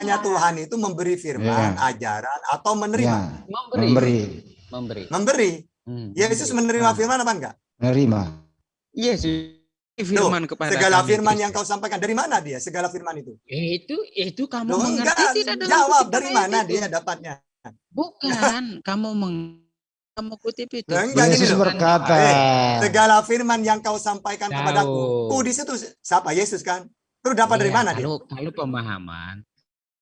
Hanya Tuhan itu memberi firman, Iya. ajaran atau menerima? Ya, Memberi. memberi, Memberi. Memberi. Hmm, Yesus memberi. menerima Ah, firman apa enggak? menerima. Yesus firman kepada Segala kami, firman yang kau sampaikan dari mana dia? Segala firman itu. Eh, itu itu kamu Loh, mengerti enggak, tidak jawab dari mana itu? dia dapatnya? Bukan, kamu meng kamu kutip itu. Loh, enggak, Yesus berkata, Eh, Segala firman yang kau sampaikan kepadaku. Jauh. Oh, di situ siapa? Yesus kan? Terus dapat dari Iya, mana dia? kalau, Kalau pemahaman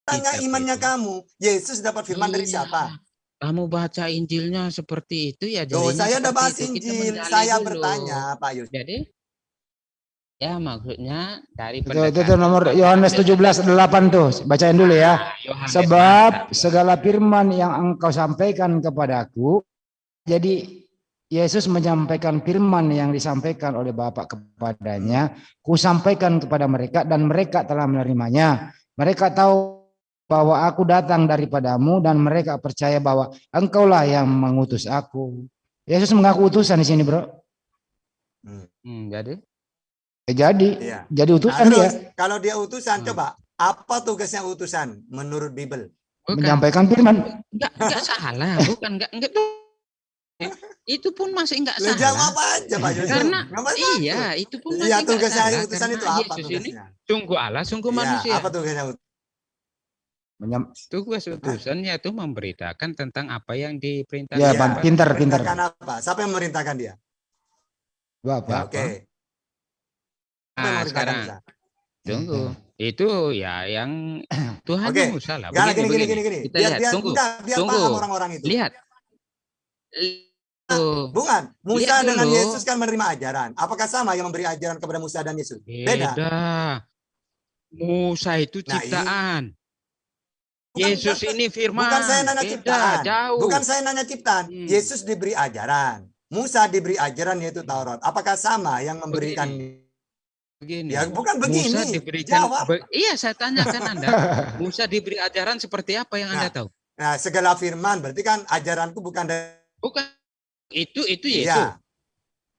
Tanya imannya itu. kamu. Yesus dapat firman dari Iya, siapa? Kamu baca Injilnya seperti itu ya Tuh, jadinya saya udah bahas. Kita Injil. Saya dulu. bertanya, Pak Yus. Jadi ya maksudnya dari itu, itu, itu nomor Yohanes 17:8 tuh. Bacain dulu ya. Nah, Yohanes Sebab mantap. segala firman yang engkau sampaikan kepadaku, jadi Yesus menyampaikan firman yang disampaikan oleh Bapa kepadanya, ku sampaikan kepada mereka dan mereka telah menerimanya. Mereka tahu bahwa aku datang daripadamu dan mereka percaya bahwa engkaulah yang mengutus aku. Yesus mengaku utusan di sini, Bro. Hmm, jadi Ya, jadi Iya. jadi Nah, utusan terus dia kalau dia utusan, Hmm. coba apa tugasnya utusan menurut Bible? bukan menyampaikan firman. enggak enggak salah, bukan enggak enggak itu pun masih enggak Lah salah. jawab aja Pak Yus. Karena iya, itu pun masih Iya, enggak tugasnya salah, utusan itu apa Yesus ini tugasnya? sungguh Allah, sungguh Iya, manusia. apa tugasnya utusan? Menyam- Tugas utusannya itu memberitakan tentang apa yang diperintahkan. Ya, Iya. Pak, pinter, pinter. Perintahkan apa? Siapa yang memerintahkan dia? Bapak. Oke. Siapa yang Nah, sekarang tunggu. Itu ya yang Tuhan Oke. yang Musa lah. Gak, gini, gini, gini, gini. Kita Biar, lihat, biar, tunggu. enggak, biar tunggu. paham orang-orang itu. Lihat. Tuh. Bukan. Musa Lihat dengan dulu. Yesus kan menerima ajaran. Apakah sama yang memberi ajaran kepada Musa dan Yesus? Beda. Beda. Musa itu Nah, ciptaan. Bukan- Yesus bukan- ini firman. Bukan saya nanya Beda, ciptaan. jauh. Bukan saya nanya ciptaan. Hmm. Yesus diberi ajaran. Musa diberi ajaran yaitu Taurat. Apakah sama yang memberikan? Begini. Ya bukan begini. Musa diberikan Jawab. be- iya saya tanyakan Anda. Musa diberi ajaran seperti apa yang Anda Nah, tahu? Nah, segala firman berarti kan ajaranku bukan dari Bukan itu itu Yesus. Iya.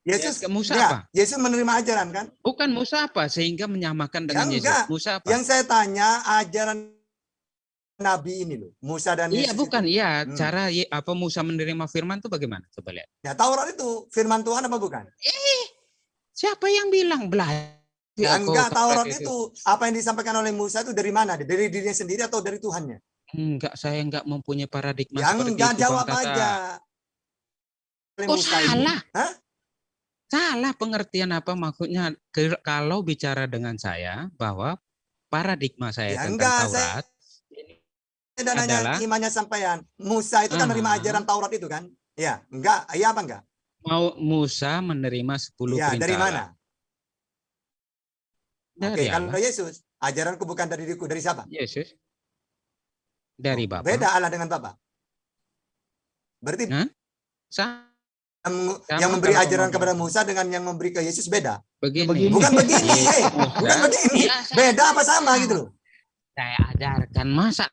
Yesus Ya, ke Musa ya, apa? Yesus menerima ajaran kan? Bukan Musa apa sehingga menyamakan dengan Ya, Yesus. enggak. Musa apa? Yang saya tanya ajaran Nabi ini loh, Musa dan Iya Yesus. bukan, itu. iya Hmm. cara apa Musa menerima firman itu bagaimana? Coba lihat. Ya, Taurat itu firman Tuhan apa bukan? Siapa yang bilang belajar? Ya, kok enggak, Taurat itu? itu apa yang disampaikan oleh Musa itu dari mana? Dari dirinya sendiri atau dari Tuhannya? Enggak, saya enggak mempunyai paradigma Ya seperti enggak itu, jawab Bang Tata. aja. Kok Musa ini. salah? Hah? Salah pengertian apa maksudnya kalau bicara dengan saya bahwa paradigma saya Ya tentang enggak, Taurat Dan nanya adalah- imannya sampean. Musa itu kan menerima Ah. ajaran Taurat itu kan? Ya, enggak, iya apa enggak? mau Musa menerima 10 Ya, perintah dari mana? Oke, Allah. kalau Yesus, ajaranku bukan dari diriku, dari siapa? Yesus. Dari Bapa. Beda Allah dengan Bapa. Berarti Nah, Sa- yang, Sama yang memberi ajaran ngomong. kepada Musa dengan yang memberi ke Yesus beda. begini. Begini. Bukan begini, Yesus eh. Musa, bukan begini. Iya, saya- Beda apa sama gitu loh. Saya ajarkan masa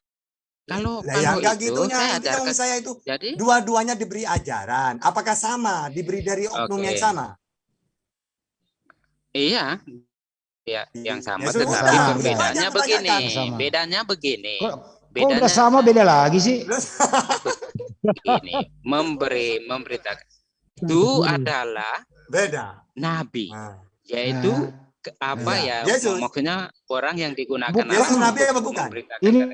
kalau ya kalau enggak itu gitunya. saya ajarkan. saya itu Jadi dua-duanya diberi ajaran. Apakah sama? Diberi dari oknum Oke. yang sama? iya. Ya, yang sama Ya tetapi itu perbedaannya begini. Sama. Bedanya begini. Kok, udah sama beda lagi sih? begini, memberi memberitakan. Itu adalah Beda. nabi, Nah. yaitu Nah, ke- apa Iya. ya? Yesus. Maksudnya orang yang digunakan Bukan. Yesus nabi apa bukan? Ini-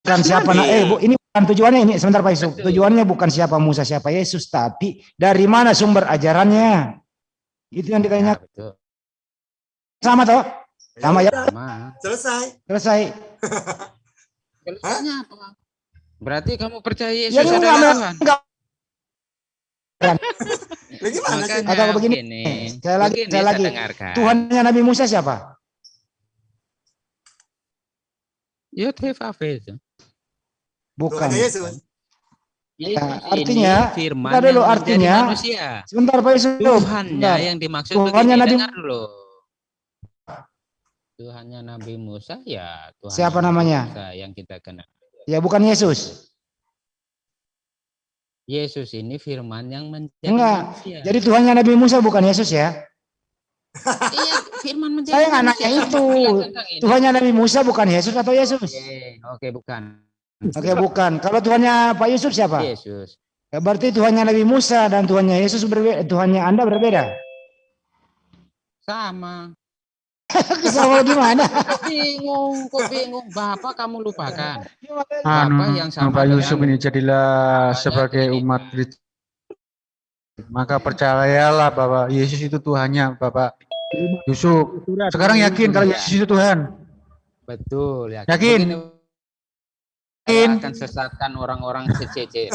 bukan siapa Nabi. na- eh bu, ini bukan tujuannya ini sebentar Pak Yusuf. Tujuannya bukan siapa Musa siapa Yesus, tapi dari mana sumber ajarannya. Itu yang Ya, ditanya betul. Sama toh? Sama ya. Sama. Selesai. Selesai. Selesainya apa? Berarti kamu percaya Ya Yesus enggak, adalah enggak, Tuhan? enggak. Lah gimana sih? Makanya Atau begini, begini, sekali lagi, begini saya lagi. Tuhannya Nabi Musa siapa? Yotef itu. Bukan. Yesus. Ya, artinya, firman dulu, artinya, manusia. Sebentar Pak Yusuf. Tuhannya Bentar. yang dimaksud Tuhannya begini, Nabi- dengar dulu. Tuhannya Nabi Musa ya Tuhan Siapa Nabi namanya? Musa yang kita kenal. Ya bukan Yesus. Yesus ini firman yang menjadi Enggak. manusia. Jadi Tuhannya Nabi Musa bukan Yesus ya. iya, firman menjadi Saya nggak nanya itu. Tuhannya Nabi Musa bukan Yesus atau Yesus? Oke, oke bukan. Oke bukan. Kalau Tuhannya Pak Yusuf siapa? Yesus. Ya, berarti Tuhannya Nabi Musa dan Tuhannya Yesus berbeda. Tuhannya Anda berbeda. Sama. Sama gimana? Bingung, kok bingung. Bapak kamu lupakan. Anu, Bapak yang sama Bapak Yusuf ini jadilah sebagai umat Kristus. Maka percayalah bahwa Yesus itu Tuhannya, Bapak Yusuf. Sekarang yakin kalau Yesus itu Tuhan. Betul ya. Yakin? Yakin? saya akan sesatkan orang-orang secece.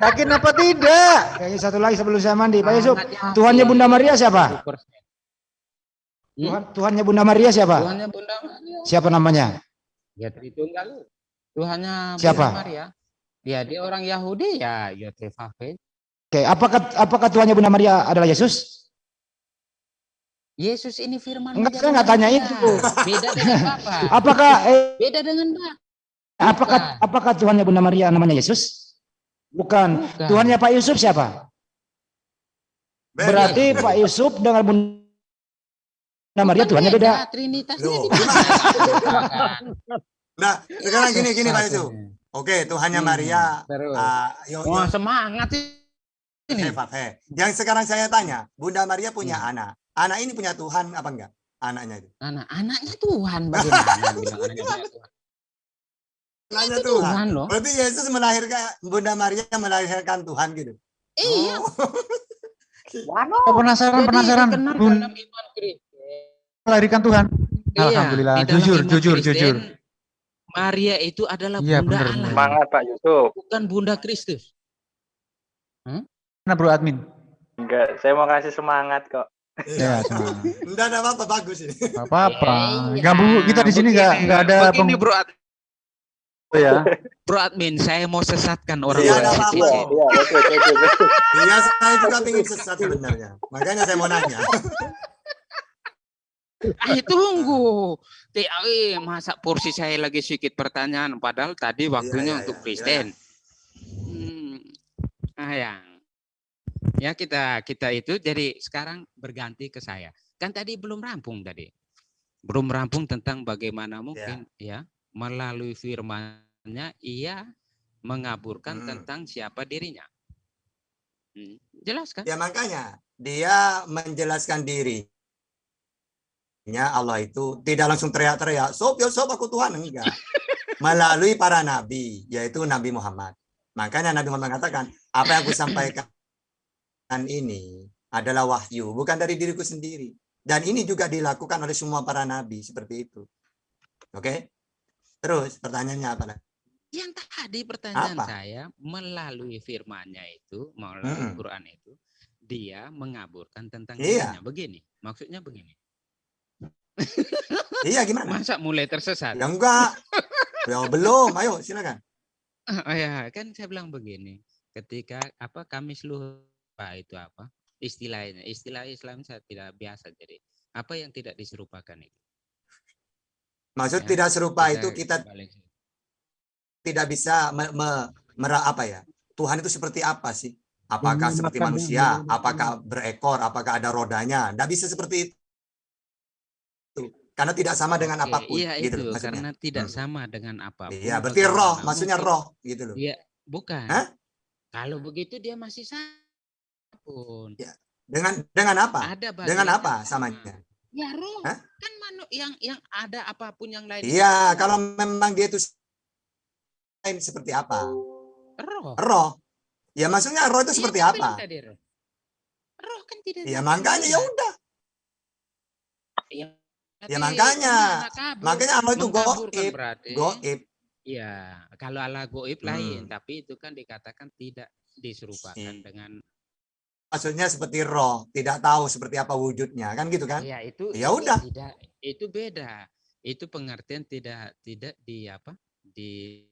Yakin apa tidak? Oke, satu lagi sebelum saya mandi, Pak Yusuf. Yakin. Tuhannya Bunda Maria siapa? 100%. Hmm? Tuhan, Tuhannya Bunda Maria siapa? Tuhannya Bunda Maria. Siapa namanya? Ya Tritunggal. Tuhannya Siapa? Bunda Maria. Ya dia orang Yahudi ya Yotef Oke, apakah apakah Tuhannya Bunda Maria adalah Yesus? Yesus ini firman Enggak, saya nggak tanya itu. Beda dengan Bapak. Apakah eh, Beda dengan Bapak. apakah Bukan. apakah Tuhannya Bunda Maria namanya Yesus? Bukan. Bukan. Tuhannya Pak Yusuf siapa? Berarti Pak Yusuf dengan Bunda Maria Bukan Tuhannya beda. Trinitasnya Loh, di mana? Nah, sekarang gini gini Pak. Satu-satunya. Oke, Tuhannya Hmm, Maria. terus. ah, yo, yo, Wah semangat ini. Hei. Yang sekarang saya tanya, Bunda Maria punya Hmm. anak. Anak ini punya Tuhan apa enggak? Anaknya itu. Anak anaknya Tuhan bagaimana anaknya Tuhan? Anaknya Itu Tuhan. Tuhan loh. Berarti Yesus melahirkan Bunda Maria melahirkan Tuhan gitu. Iya. Oh. Oh, penasaran, Jadi penasaran. dalam iman Kristen. Melahirkan Tuhan. Iya, Alhamdulillah. Jujur, jujur, Kristen, jujur. Maria itu adalah Iya, bunda benar, Allah, benar. Semangat Pak Yusuf. bukan bunda Kristus. Mana bro admin? Enggak, saya mau kasih semangat kok. Ya, semangat. Enggak ada apa-apa bagus ini. Apa-apa. Iya, Gak bu, kita di sini gak, begini, gak ada begini, peng- bro, Ad- ya. bro admin, saya mau sesatkan Iya, orang-orang ada apa-apa. Iya, iya, betul, betul, betul. Iya, saya juga ingin sesat sebenarnya. Makanya saya mau nanya. Eh tunggu, TAE masa porsi saya lagi sedikit pertanyaan, padahal tadi waktunya iya, untuk iya, Kristen. Hmm, ayang, ya kita kita itu jadi sekarang berganti ke saya. Kan tadi belum rampung tadi, belum rampung tentang bagaimana mungkin ya melalui firmannya ia mengaburkan Hmm. tentang siapa dirinya. Hmm, jelaskan. Ya makanya dia menjelaskan dirinya Allah itu tidak langsung teriak-teriak, sob ya sob aku Tuhan enggak. Melalui para nabi, yaitu Nabi Muhammad. Makanya Nabi Muhammad mengatakan, apa yang aku sampaikan ini adalah wahyu, bukan dari diriku sendiri. Dan ini juga dilakukan oleh semua para nabi seperti itu. Oke? Terus pertanyaannya apa? lagi? Yang tadi pertanyaan Apa? saya melalui firmannya itu, melalui Mm-mm. Quran itu, dia mengaburkan tentang Iya. dirinya. Begini, maksudnya begini. Iya gimana? Masa mulai tersesat? Ya enggak. Ya belum, ayo silakan. Oh ya, kan saya bilang begini. Ketika apa kami lupa itu apa? Istilahnya, istilah Islam saya tidak biasa jadi. Apa yang tidak diserupakan itu? Maksud Ya, tidak serupa itu kita situ. tidak bisa me, me- mera- apa ya Tuhan itu seperti apa sih apakah seperti manusia apakah berekor apakah ada rodanya tidak bisa seperti itu karena tidak sama dengan Oke, apa pun Iya gitu itu loh maksudnya karena tidak Hmm. sama dengan apa pun. iya berarti roh maksudnya mungkin- roh gitu loh Iya, bukan. Hah? Kalau begitu dia masih sama pun. Ya, dengan dengan apa Ada dengan apa sama. samanya Ya roh. Hah? Kan manu yang yang ada apa pun yang lain. iya kalau memang dia itu lain seperti apa? Roh. Roh. Ya maksudnya roh itu Iya, seperti apa? tadi, roh. Roh kan tidak Ya makanya ya udah. Ya, Ya makanya. Makanya Allah itu goib. berarti. Goib. Ya, kalau Allah goib lain, Hmm. tapi itu kan dikatakan tidak diserupakan Iya. dengan Maksudnya seperti roh, tidak tahu seperti apa wujudnya, kan gitu kan? ya itu Ya udah. tidak itu beda. Itu pengertian tidak tidak di apa? Di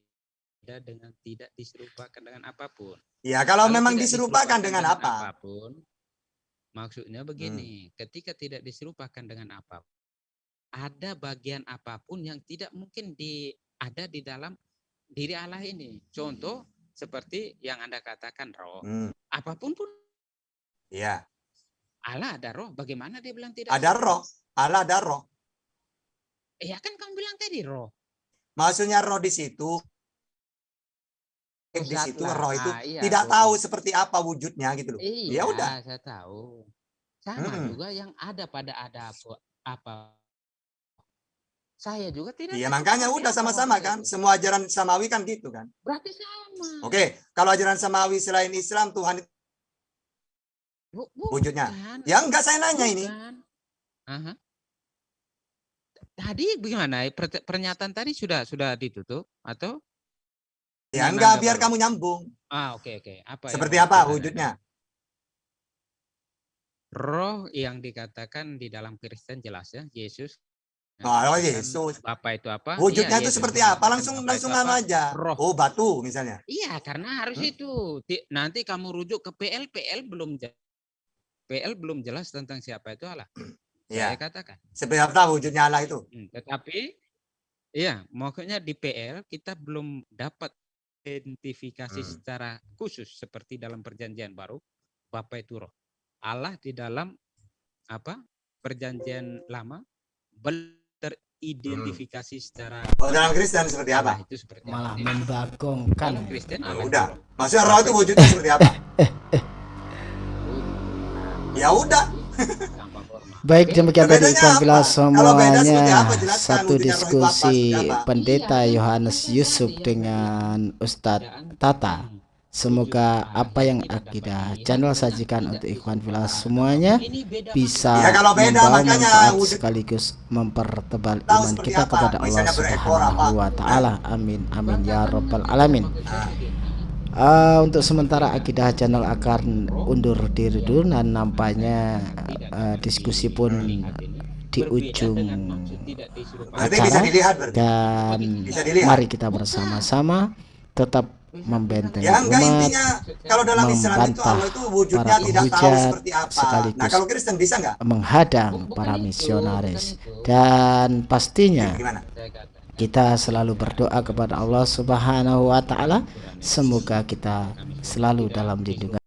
tidak dengan tidak diserupakan dengan apa pun. Ya kalau memang tidak diserupakan dengan apa? apa pun, maksudnya Hmm. begini, ketika tidak diserupakan dengan apa, ada bagian apa pun yang tidak mungkin di ada di dalam diri Allah ini. Contoh seperti yang anda katakan roh, Hmm, apa pun pun ya, Allah ada roh. Bagaimana dia bilang tidak? ada roh, Allah ada roh. Ya kan kamu bilang tadi roh. Maksudnya roh di situ di situ lah. roh itu Ah, iya, tidak roh tahu itu. seperti apa wujudnya gitu loh. Iya, Ya udah. saya tahu. Sama Mm-mm. juga yang ada pada ada apa, apa. Saya juga tidak. Iya makanya udah apa sama-sama kan. itu. Semua ajaran samawi kan gitu kan. Berarti sama. Oke, kalau ajaran samawi selain Islam Tuhan itu Bu- wujudnya. bukan, Ya enggak saya nanya ini. bukan. Aha. Tadi bagaimana? Per- Pernyataan tadi sudah sudah ditutup atau? Ya enggak biar baru? kamu nyambung. Ah oke oke. Apa yang Seperti apa dikatakan? wujudnya? Roh yang dikatakan di dalam Kristen jelas ya Yesus. Yang Oh, Yesus. Bapa itu apa? Wujudnya Iya, itu Yesus seperti mengatakan apa? Langsung Bapa langsung apa? aja. Roh. Oh, batu misalnya. Iya, karena harus Hmm? itu. Ti- Nanti kamu rujuk ke PL, PL belum jelas. PL belum jelas tentang siapa itu Allah. Ya, Saya katakan. seperti apa wujudnya Allah itu? Hmm, Tetapi, iya, maksudnya di PL kita belum dapat identifikasi Hmm. secara khusus seperti dalam perjanjian baru, Bapa itu roh. Allah di dalam apa perjanjian lama belum teridentifikasi secara Oh, dalam Kristen seperti apa? itu seperti malah apa. membagongkan Dalam Kristen Oh, Allah itu udah. Maksudnya roh itu wujudnya seperti apa? Ya udah. Baik demikian tadi apa? Seperti semuanya apa? Satu apa, diskusi apa? Pendeta Iya, Yohanes Yusuf dengan Ustadz perbedaan Tata. Semoga apa yang akidah channel sajikan untuk Ikhwan diserupakan. semuanya bisa Ya, kalau beda, membawa manfaat sekaligus mempertebal iman kita kepada Allah? Subhanahu wa taala. Amin amin ya rabbal alamin. Eh, untuk sementara akidah channel akan undur diri dulu dan nampaknya eh, diskusi pun di ujung acara dan mari kita bersama-sama tetap membentengi Ya enggak umat intinya kalau dalam Islam itu membantah Allah itu wujudnya para tidak tahu penghujat seperti apa. sekaligus Nah, kalau Kristen bisa enggak? menghadang para misionaris dan pastinya Gimana? kita selalu berdoa kepada Allah Subhanahu wa taala semoga kita selalu dalam lindungan